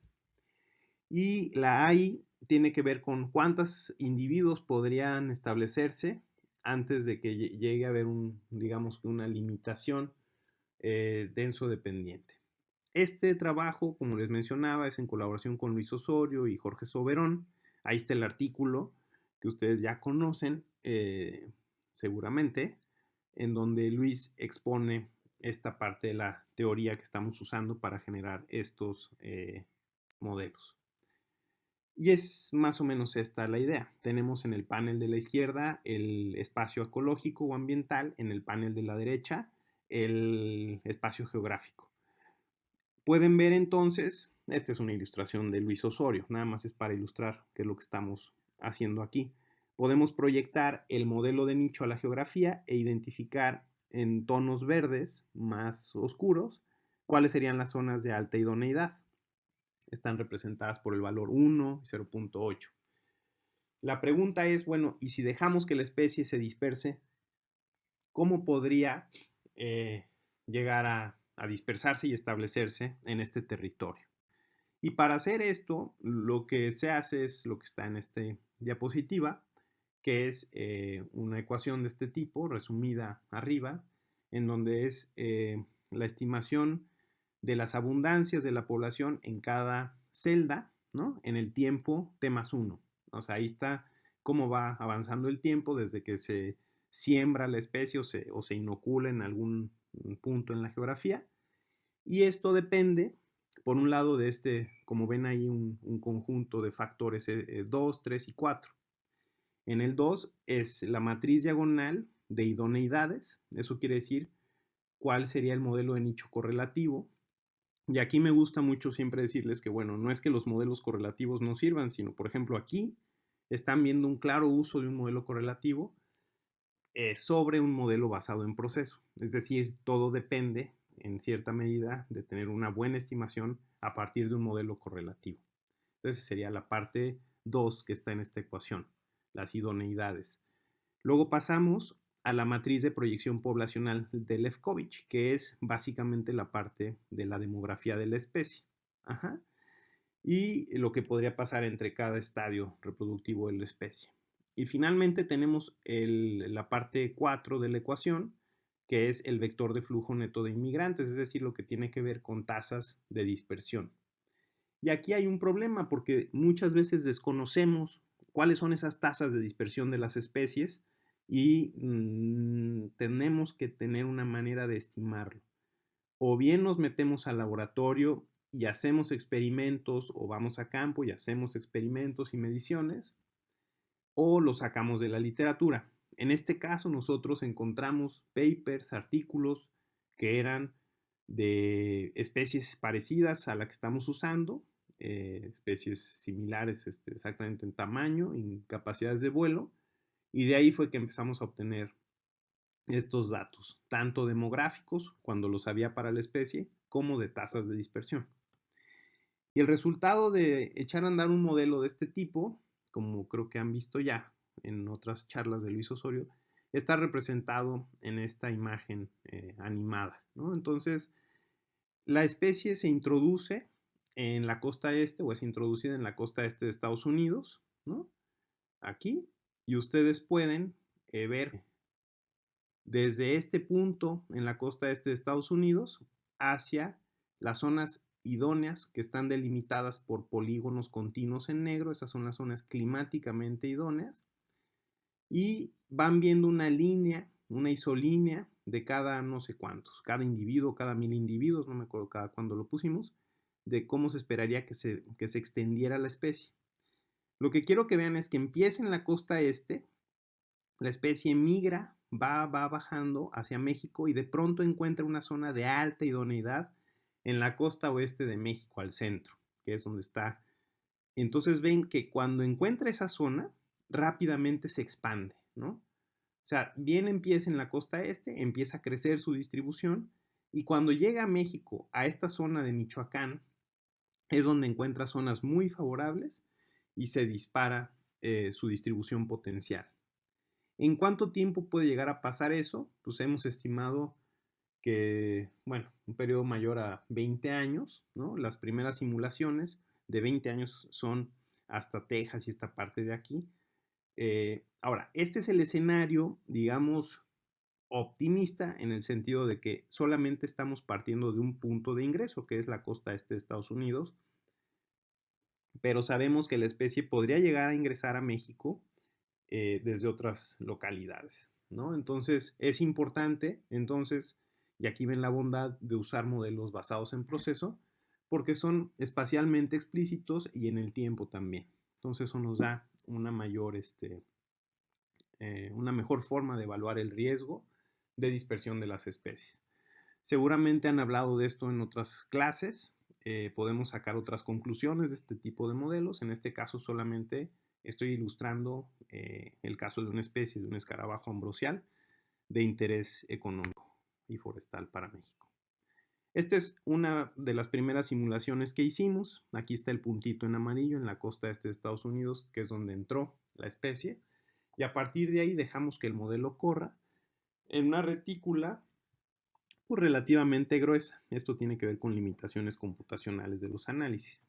Speaker 1: Y la AI tiene que ver con cuántos individuos podrían establecerse antes de que llegue a haber un, digamos una limitación eh, denso dependiente. Este trabajo, como les mencionaba, es en colaboración con Luis Osorio y Jorge Soberón. Ahí está el artículo que ustedes ya conocen. Eh, seguramente, en donde Luis expone esta parte de la teoría que estamos usando para generar estos eh, modelos. Y es más o menos esta la idea. Tenemos en el panel de la izquierda el espacio ecológico o ambiental, en el panel de la derecha el espacio geográfico. Pueden ver entonces, esta es una ilustración de Luis Osorio, nada más es para ilustrar qué es lo que estamos haciendo aquí podemos proyectar el modelo de nicho a la geografía e identificar en tonos verdes más oscuros cuáles serían las zonas de alta idoneidad. Están representadas por el valor 1 y 0.8. La pregunta es, bueno, ¿y si dejamos que la especie se disperse, cómo podría eh, llegar a, dispersarse y establecerse en este territorio? Y para hacer esto, lo que se hace es lo que está en esta diapositiva, que es eh, una ecuación de este tipo, resumida arriba, en donde es eh, la estimación de las abundancias de la población en cada celda, ¿no? En el tiempo T más 1. O sea, ahí está cómo va avanzando el tiempo desde que se siembra la especie o se, o inocula en algún punto en la geografía. Y esto depende por un lado de este, como ven ahí, un, conjunto de factores 2, eh, 3 eh, y 4. En el 2 es la matriz diagonal de idoneidades, eso quiere decir cuál sería el modelo de nicho correlativo. Y aquí me gusta mucho siempre decirles que, bueno, no es que los modelos correlativos no sirvan, sino, por ejemplo, aquí están viendo un claro uso de un modelo correlativo eh, sobre un modelo basado en proceso. Es decir, todo depende en cierta medida de tener una buena estimación a partir de un modelo correlativo. Entonces sería la parte 2 que está en esta ecuación, las idoneidades. Luego pasamos a la matriz de proyección poblacional de Lefkovich, que es básicamente la parte de la demografía de la especie. Y lo que podría pasar entre cada estadio reproductivo de la especie. Y finalmente tenemos la parte 4 de la ecuación, que es el vector de flujo neto de inmigrantes, es decir, lo que tiene que ver con tasas de dispersión. Y aquí hay un problema porque muchas veces desconocemos cuáles son esas tasas de dispersión de las especies y mm, tenemos que tener una manera de estimarlo. O bien nos metemos al laboratorio y hacemos experimentos o vamos a campo y hacemos experimentos y mediciones, o lo sacamos de la literatura. En este caso nosotros encontramos papers, artículos que eran de especies parecidas a la que estamos usando, eh, especies similares este, exactamente en tamaño, en capacidades de vuelo, y de ahí fue que empezamos a obtener estos datos, tanto demográficos, cuando los había para la especie, como de tasas de dispersión. Y el resultado de echar a andar un modelo de este tipo, como creo que han visto ya, en otras charlas de Luis Osorio, está representado en esta imagen eh, animada. Entonces, la especie se introduce en la costa este o es introducida en la costa este de Estados Unidos, ¿no? aquí, y ustedes pueden eh, ver desde este punto en la costa este de Estados Unidos hacia las zonas idóneas que están delimitadas por polígonos continuos en negro, esas son las zonas climáticamente idóneas, y van viendo una línea, una isolínea de cada no sé cuántos, cada individuo, cada mil individuos, no me acuerdo cada cuándo lo pusimos, de cómo se esperaría que se, que se extendiera la especie. Lo que quiero que vean es que empieza en la costa este, la especie migra, va, va bajando hacia México y de pronto encuentra una zona de alta idoneidad en la costa oeste de México, al centro, que es donde está. Entonces ven que cuando encuentra esa zona, rápidamente se expande, ¿no? O sea, bien empieza en la costa este, empieza a crecer su distribución y cuando llega a México, a esta zona de Michoacán, es donde encuentra zonas muy favorables y se dispara eh, su distribución potencial. ¿En cuánto tiempo puede llegar a pasar eso? Pues hemos estimado que, bueno, un periodo mayor a 20 años, ¿no? Las primeras simulaciones de 20 años son hasta Texas y esta parte de aquí. Eh, ahora, este es el escenario, digamos, optimista en el sentido de que solamente estamos partiendo de un punto de ingreso, que es la costa este de Estados Unidos, pero sabemos que la especie podría llegar a ingresar a México eh, desde otras localidades, ¿no? Entonces, es importante, entonces, y aquí ven la bondad de usar modelos basados en proceso, porque son espacialmente explícitos y en el tiempo también. Entonces, eso nos da una mayor, este, eh, una mejor forma de evaluar el riesgo de dispersión de las especies. Seguramente han hablado de esto en otras clases, eh, podemos sacar otras conclusiones de este tipo de modelos. En este caso solamente estoy ilustrando eh, el caso de una especie de un escarabajo ambrosial de interés económico y forestal para México. Esta es una de las primeras simulaciones que hicimos. Aquí está el puntito en amarillo en la costa este de Estados Unidos, que es donde entró la especie, y a partir de ahí dejamos que el modelo corra en una retícula pues, relativamente gruesa. Esto tiene que ver con limitaciones computacionales de los análisis.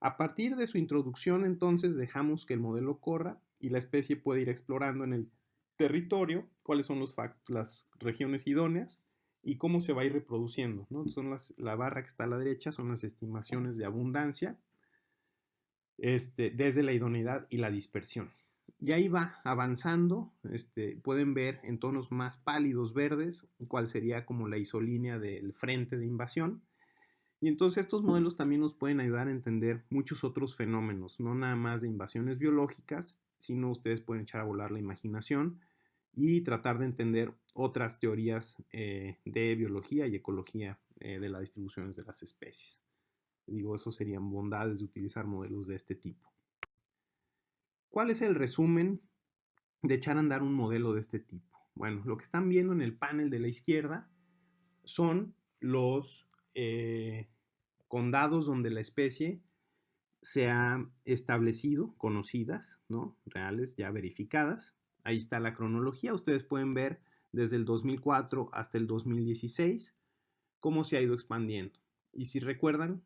Speaker 1: A partir de su introducción, entonces, dejamos que el modelo corra y la especie puede ir explorando en el territorio cuáles son las regiones idóneas y cómo se va a ir reproduciendo. ¿no? Son las, la barra que está a la derecha son las estimaciones de abundancia este, desde la idoneidad y la dispersión. Y ahí va avanzando, este, pueden ver en tonos más pálidos verdes cuál sería como la isolínea del frente de invasión. Y entonces estos modelos también nos pueden ayudar a entender muchos otros fenómenos, no nada más de invasiones biológicas, sino ustedes pueden echar a volar la imaginación y tratar de entender otras teorías eh, de biología y ecología eh, de las distribuciones de las especies. Digo, eso serían bondades de utilizar modelos de este tipo. ¿Cuál es el resumen de echar a andar un modelo de este tipo? Bueno, lo que están viendo en el panel de la izquierda son los eh, condados donde la especie se ha establecido, conocidas, ¿no? Reales, ya verificadas. Ahí está la cronología. Ustedes pueden ver desde el 2004 hasta el 2016 cómo se ha ido expandiendo. Y si recuerdan,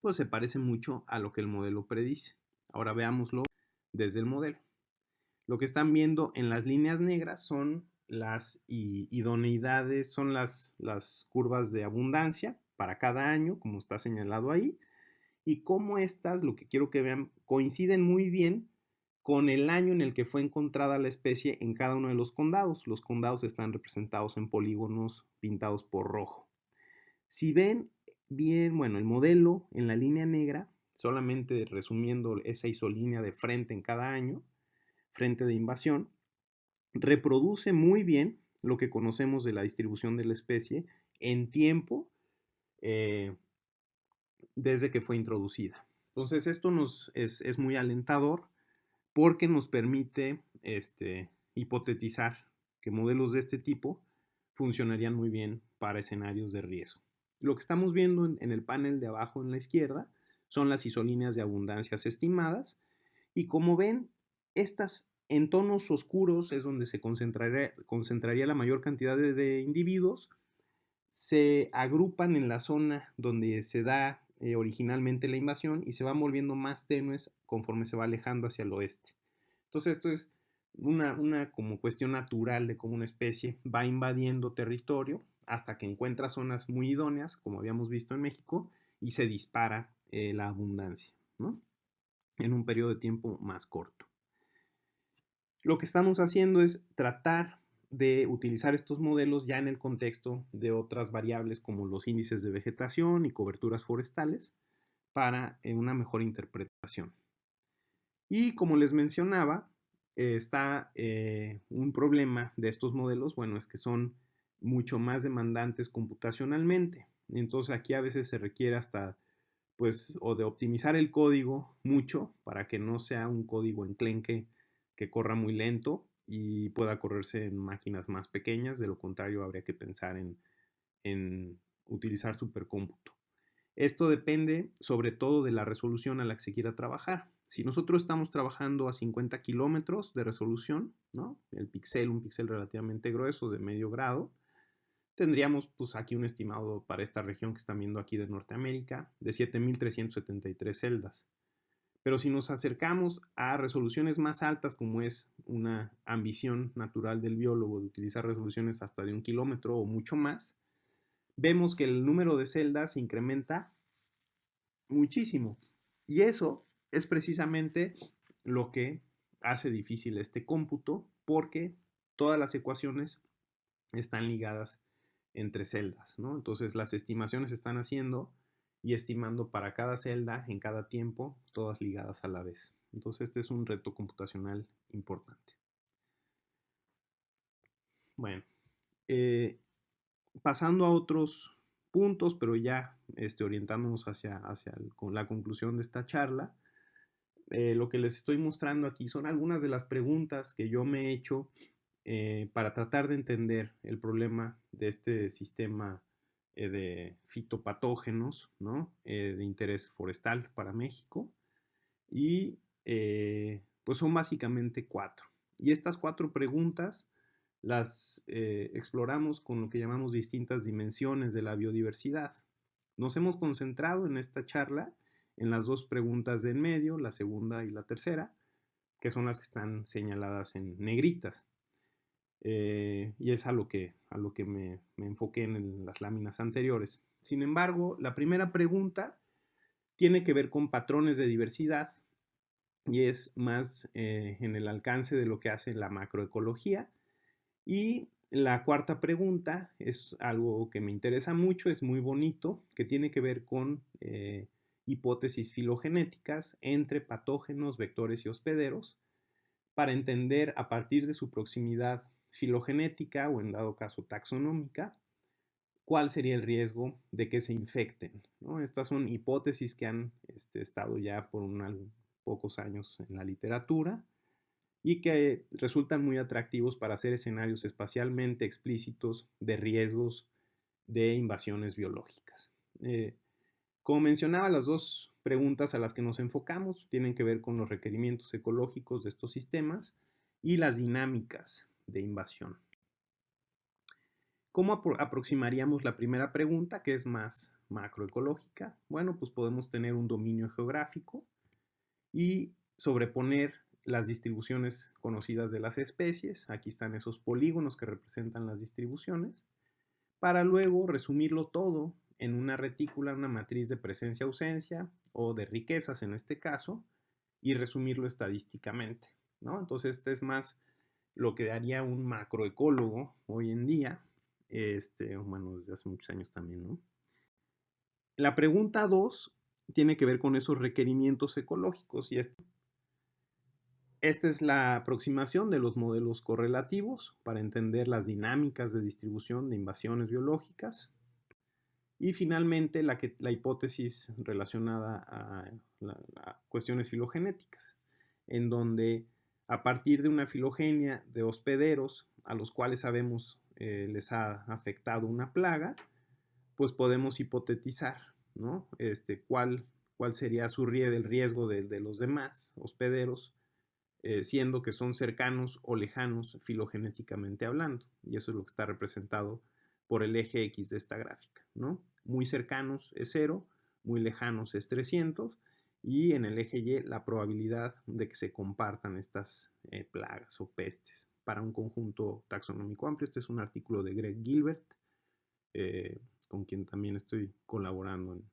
Speaker 1: pues se parece mucho a lo que el modelo predice. Ahora veámoslo desde el modelo. Lo que están viendo en las líneas negras son las idoneidades, son las, curvas de abundancia para cada año, como está señalado ahí, y cómo estas, lo que quiero que vean, coinciden muy bien con el año en el que fue encontrada la especie en cada uno de los condados. Los condados están representados en polígonos pintados por rojo. Si ven bien, bueno, el modelo en la línea negra solamente resumiendo esa isolínea de frente en cada año, frente de invasión, reproduce muy bien lo que conocemos de la distribución de la especie en tiempo eh, desde que fue introducida. Entonces esto nos es, muy alentador porque nos permite este, hipotetizar que modelos de este tipo funcionarían muy bien para escenarios de riesgo. Lo que estamos viendo en el panel de abajo en la izquierda son las isolíneas de abundancias estimadas. Y como ven, estas en tonos oscuros es donde se concentraría, concentraría la mayor cantidad de, individuos. Se agrupan en la zona donde se da eh, originalmente la invasión y se van volviendo más tenues conforme se va alejando hacia el oeste. Entonces esto es una, una como cuestión natural de cómo una especie va invadiendo territorio hasta que encuentra zonas muy idóneas, como habíamos visto en México, y se dispara eh, la abundancia, ¿no? En un periodo de tiempo más corto. Lo que estamos haciendo es tratar de utilizar estos modelos ya en el contexto de otras variables como los índices de vegetación y coberturas forestales para eh, una mejor interpretación. Y como les mencionaba, está eh, un problema de estos modelos, bueno, es que son mucho más demandantes computacionalmente. Entonces aquí a veces se requiere hasta pues, o de optimizar el código mucho para que no sea un código enclenque que corra muy lento y pueda correrse en máquinas más pequeñas. De lo contrario, habría que pensar en, en utilizar supercómputo. Esto depende sobre todo de la resolución a la que se quiera trabajar. Si nosotros estamos trabajando a 50 kilómetros de resolución, ¿no? el píxel, un píxel relativamente grueso de medio grado, tendríamos pues aquí un estimado para esta región que están viendo aquí de Norteamérica de 7.373 celdas. Pero si nos acercamos a resoluciones más altas, como es una ambición natural del biólogo de utilizar resoluciones hasta de un kilómetro o mucho más, vemos que el número de celdas incrementa muchísimo. Y eso es precisamente lo que hace difícil este cómputo, porque todas las ecuaciones están ligadas entre celdas, ¿no? Entonces las estimaciones se están haciendo y estimando para cada celda en cada tiempo, todas ligadas a la vez. Entonces este es un reto computacional importante. Bueno, eh, pasando a otros puntos, pero ya este, orientándonos hacia, hacia la conclusión de esta charla, eh, lo que les estoy mostrando aquí son algunas de las preguntas que yo me he hecho eh, para tratar de entender el problema de este sistema eh, de fitopatógenos ¿no? Eh, de interés forestal para México y Pues son básicamente cuatro. Y estas cuatro preguntas las eh, exploramos con lo que llamamos distintas dimensiones de la biodiversidad. Nos hemos concentrado en esta charla en las dos preguntas de en medio, la segunda y la tercera, que son las que están señaladas en negritas. Eh, y es a lo que, a lo que me, enfoqué en las láminas anteriores. Sin embargo, la primera pregunta tiene que ver con patrones de diversidad y es más eh, en el alcance de lo que hace la macroecología. Y la cuarta pregunta es algo que me interesa mucho, es muy bonito, que tiene que ver con eh, hipótesis filogenéticas entre patógenos, vectores y hospederos para entender a partir de su proximidad filogenética o en dado caso taxonómica, cuál sería el riesgo de que se infecten. Estas son hipótesis que han este, estado ya por un, pocos años en la literatura y que resultan muy atractivos para hacer escenarios espacialmente explícitos de riesgos de invasiones biológicas. Eh, como mencionaba, las dos preguntas a las que nos enfocamos tienen que ver con los requerimientos ecológicos de estos sistemas y las dinámicas de invasión. ¿Cómo aproximaríamos la primera pregunta, que es más macroecológica? Bueno, pues podemos tener un dominio geográfico y sobreponer las distribuciones conocidas de las especies. Aquí están esos polígonos que representan las distribuciones, para luego resumirlo todo en una retícula, una matriz de presencia-ausencia o de riquezas en este caso, y resumirlo estadísticamente. ¿no? Entonces, este es más lo que haría un macroecólogo hoy en día, este, bueno, desde hace muchos años también. ¿no? La pregunta 2 tiene que ver con esos requerimientos ecológicos y este, esta es la aproximación de los modelos correlativos para entender las dinámicas de distribución de invasiones biológicas y finalmente, la, que, la hipótesis relacionada a, cuestiones filogenéticas, en donde a partir de una filogenia de hospederos a los cuales sabemos eh, les ha afectado una plaga, pues podemos hipotetizar, ¿no? Este, cuál, cuál sería su el riesgo de, los demás hospederos, eh, siendo que son cercanos o lejanos filogenéticamente hablando. Y eso es lo que está representado por el eje X de esta gráfica, ¿no? Muy cercanos es 0, muy lejanos es 300 y en el eje Y la probabilidad de que se compartan estas eh, plagas o pestes para un conjunto taxonómico amplio. Este es un artículo de Greg Gilbert, eh, con quien también estoy colaborando en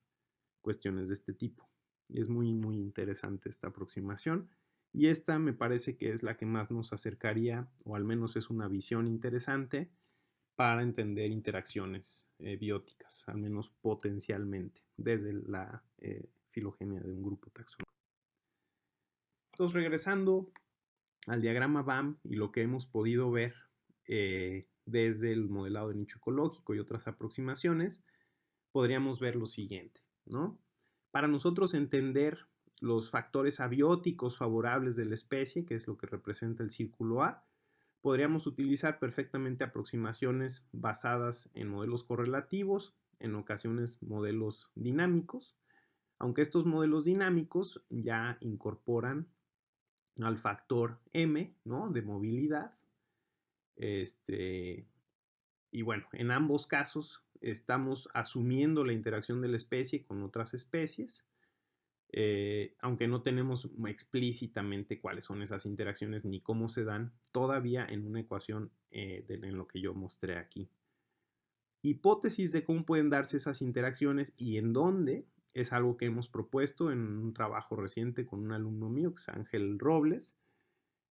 Speaker 1: cuestiones de este tipo. Y es muy, muy interesante esta aproximación. Y esta me parece que es la que más nos acercaría, o al menos es una visión interesante, para entender interacciones eh, bióticas, al menos potencialmente, desde la filogenia de un grupo taxonómico. Entonces, regresando al diagrama BAM y lo que hemos podido ver eh, desde el modelado de nicho ecológico y otras aproximaciones, podríamos ver lo siguiente, ¿no? Para nosotros entender los factores abióticos favorables de la especie, que es lo que representa el círculo A, podríamos utilizar perfectamente aproximaciones basadas en modelos correlativos, en ocasiones modelos dinámicos, aunque estos modelos dinámicos ya incorporan al factor M, ¿no? De movilidad. Este, y bueno, en ambos casos estamos asumiendo la interacción de la especie con otras especies eh, aunque no tenemos explícitamente cuáles son esas interacciones ni cómo se dan, todavía en una ecuación eh, en lo que yo mostré aquí. Hipótesis de cómo pueden darse esas interacciones y en dónde es algo que hemos propuesto en un trabajo reciente con un alumno mío, que es Ángel Robles.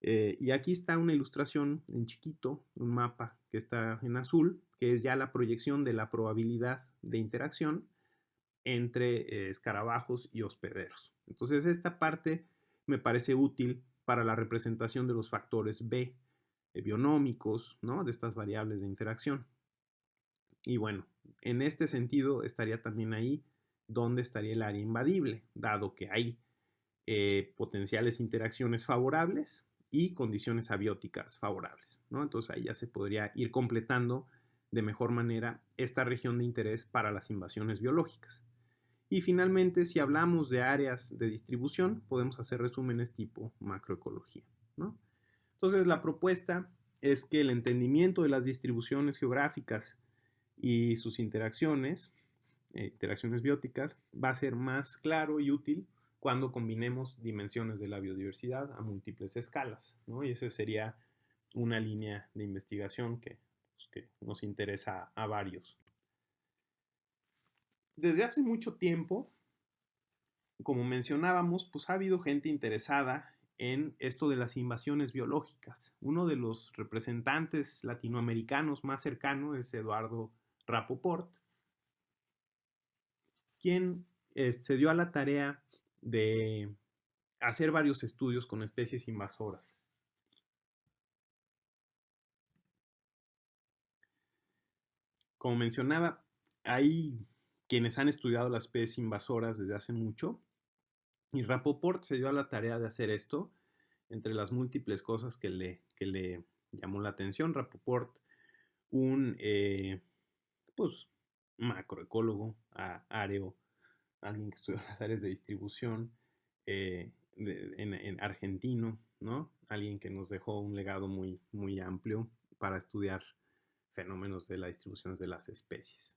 Speaker 1: Eh, y aquí está una ilustración en chiquito, un mapa que está en azul, que es ya la proyección de la probabilidad de interacción entre eh, escarabajos y hospederos. Entonces esta parte me parece útil para la representación de los factores B eh, bionómicos, ¿no? de estas variables de interacción. Y bueno, en este sentido estaría también ahí donde estaría el área invadible, dado que hay eh, potenciales interacciones favorables y condiciones abióticas favorables. Entonces ahí ya se podría ir completando de mejor manera esta región de interés para las invasiones biológicas. Y finalmente, si hablamos de áreas de distribución, podemos hacer resúmenes tipo macroecología. Entonces, la propuesta es que el entendimiento de las distribuciones geográficas y sus interacciones, eh, interacciones bióticas, va a ser más claro y útil cuando combinemos dimensiones de la biodiversidad a múltiples escalas. ¿no? Y esa sería una línea de investigación que, pues, que nos interesa a varios. Desde hace mucho tiempo, como mencionábamos, pues ha habido gente interesada en esto de las invasiones biológicas. Uno de los representantes latinoamericanos más cercanos es Eduardo Rapoport, quien eh, se dio a la tarea de hacer varios estudios con especies invasoras. Como mencionaba, hay quienes han estudiado las especies invasoras desde hace mucho y Rapoport se dio a la tarea de hacer esto entre las múltiples cosas que le, llamó la atención. Rapoport, un eh, pues, macroecólogo, areo, alguien que estudió las áreas de distribución eh, en, argentino, ¿no? Alguien que nos dejó un legado muy, muy amplio para estudiar fenómenos de la distribución de las especies.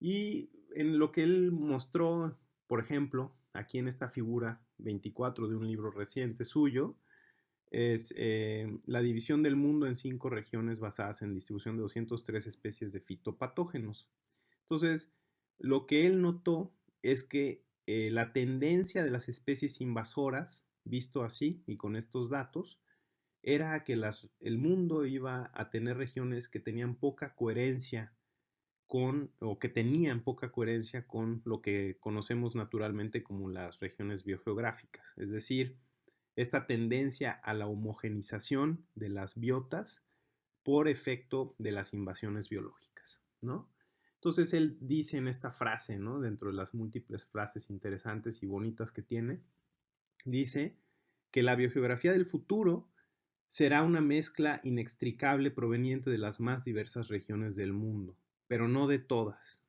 Speaker 1: Y en lo que él mostró, por ejemplo, aquí en esta figura 24 de un libro reciente suyo, es eh, la división del mundo en cinco regiones basadas en distribución de 203 especies de fitopatógenos. Entonces, lo que él notó es que eh, la tendencia de las especies invasoras, visto así y con estos datos, era que el mundo iba a tener regiones que tenían poca coherencia con, o que tenían poca coherencia con lo que conocemos naturalmente como las regiones biogeográficas, es decir, esta tendencia a la homogenización de las biotas por efecto de las invasiones biológicas, ¿no? Entonces él dice en esta frase, ¿no? Dentro de las múltiples frases interesantes y bonitas que tiene, dice que la biogeografía del futuro será una mezcla inextricable proveniente de las más diversas regiones del mundo, pero no de todas.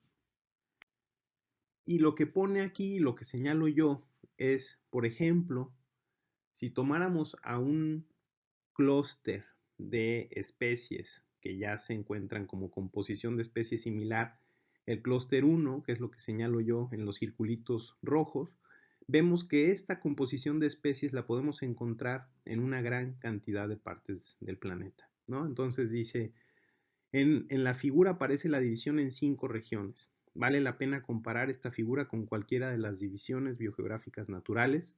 Speaker 1: Y lo que pone aquí, lo que señalo yo, es, por ejemplo, si tomáramos a un clúster de especies que ya se encuentran como composición de especies similar el clúster 1, que es lo que señalo yo en los circulitos rojos, vemos que esta composición de especies la podemos encontrar en una gran cantidad de partes del planeta. ¿no? Entonces dice, en, en la figura aparece la división en cinco regiones. Vale la pena comparar esta figura con cualquiera de las divisiones biogeográficas naturales,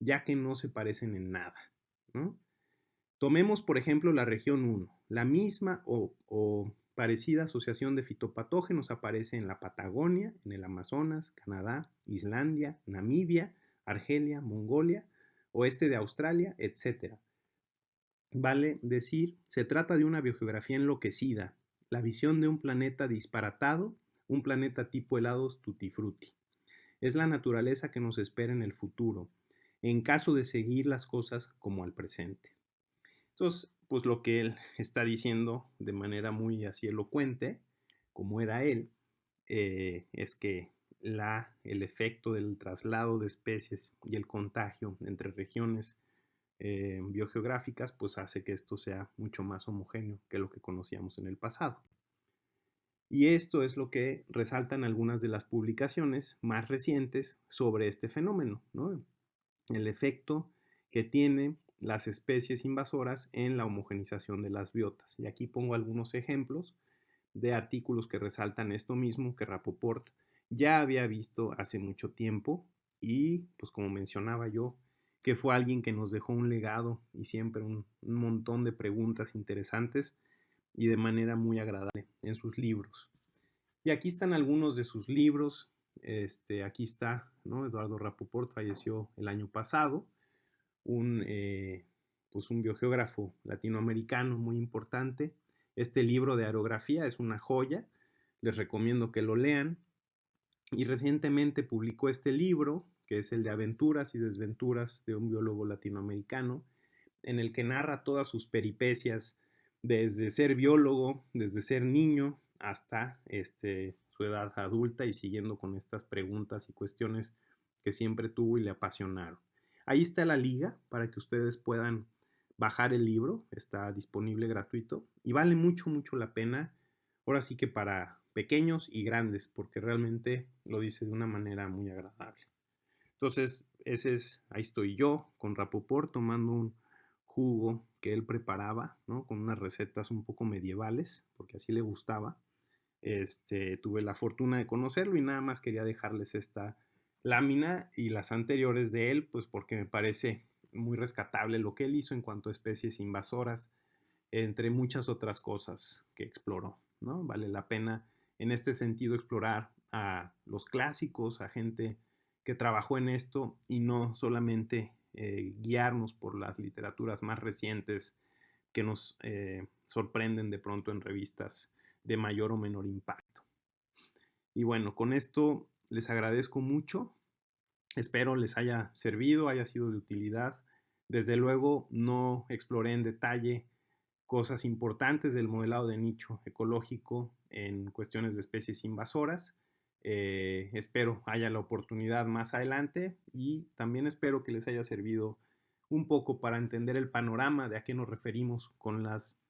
Speaker 1: ya que no se parecen en nada. Tomemos, por ejemplo, la región 1. La misma o Parecida asociación de fitopatógenos aparece en la Patagonia, en el Amazonas, Canadá, Islandia, Namibia, Argelia, Mongolia, oeste de Australia, etc. Vale decir, se trata de una biogeografía enloquecida, la visión de un planeta disparatado, un planeta tipo helados tutti frutti. Es la naturaleza que nos espera en el futuro, en caso de seguir las cosas como al presente. Entonces, pues lo que él está diciendo de manera muy así elocuente, como era él, eh, es que la, el efecto del traslado de especies y el contagio entre regiones eh, biogeográficas, pues hace que esto sea mucho más homogéneo que lo que conocíamos en el pasado. Y esto es lo que resaltan algunas de las publicaciones más recientes sobre este fenómeno, ¿no? El efecto que tiene las especies invasoras en la homogenización de las biotas. Y aquí pongo algunos ejemplos de artículos que resaltan esto mismo que Rapoport ya había visto hace mucho tiempo y pues como mencionaba yo, que fue alguien que nos dejó un legado y siempre un, montón de preguntas interesantes y de manera muy agradable en sus libros. Y aquí están algunos de sus libros. Este, aquí está, ¿no? Eduardo Rapoport falleció el año pasado un, eh, pues un biogeógrafo latinoamericano muy importante. Este libro de aerografía es una joya, les recomiendo que lo lean. Y recientemente publicó este libro, que es el de aventuras y desventuras de un biólogo latinoamericano, en el que narra todas sus peripecias desde ser biólogo, desde ser niño hasta este, su edad adulta y siguiendo con estas preguntas y cuestiones que siempre tuvo y le apasionaron. Ahí está la liga para que ustedes puedan bajar el libro, está disponible gratuito y vale mucho, mucho la pena. Ahora sí que para pequeños y grandes, porque realmente lo dice de una manera muy agradable. Entonces, ese es, ahí estoy yo con Rapoport tomando un jugo que él preparaba, ¿no? Con unas recetas un poco medievales, porque así le gustaba. Este, tuve la fortuna de conocerlo y nada más quería dejarles esta lámina y las anteriores de él, pues porque me parece muy rescatable lo que él hizo en cuanto a especies invasoras, entre muchas otras cosas que exploró, ¿no? Vale la pena en este sentido explorar a los clásicos, a gente que trabajó en esto y no solamente eh, guiarnos por las literaturas más recientes que nos eh, sorprenden de pronto en revistas de mayor o menor impacto. Y bueno, con esto les agradezco mucho. Espero les haya servido, haya sido de utilidad. Desde luego no exploré en detalle cosas importantes del modelado de nicho ecológico en cuestiones de especies invasoras. Eh, espero haya la oportunidad más adelante y también espero que les haya servido un poco para entender el panorama de a qué nos referimos con las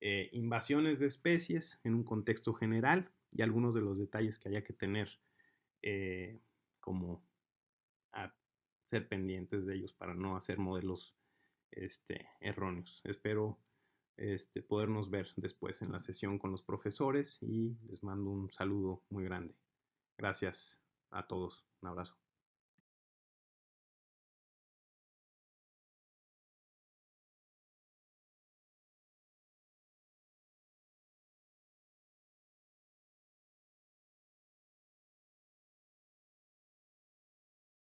Speaker 1: eh, invasiones de especies en un contexto general y algunos de los detalles que haya que tener eh, como a ser pendientes de ellos para no hacer modelos este, erróneos. Espero este, podernos ver después en la sesión con los profesores y les mando un saludo muy grande. Gracias a todos. Un abrazo.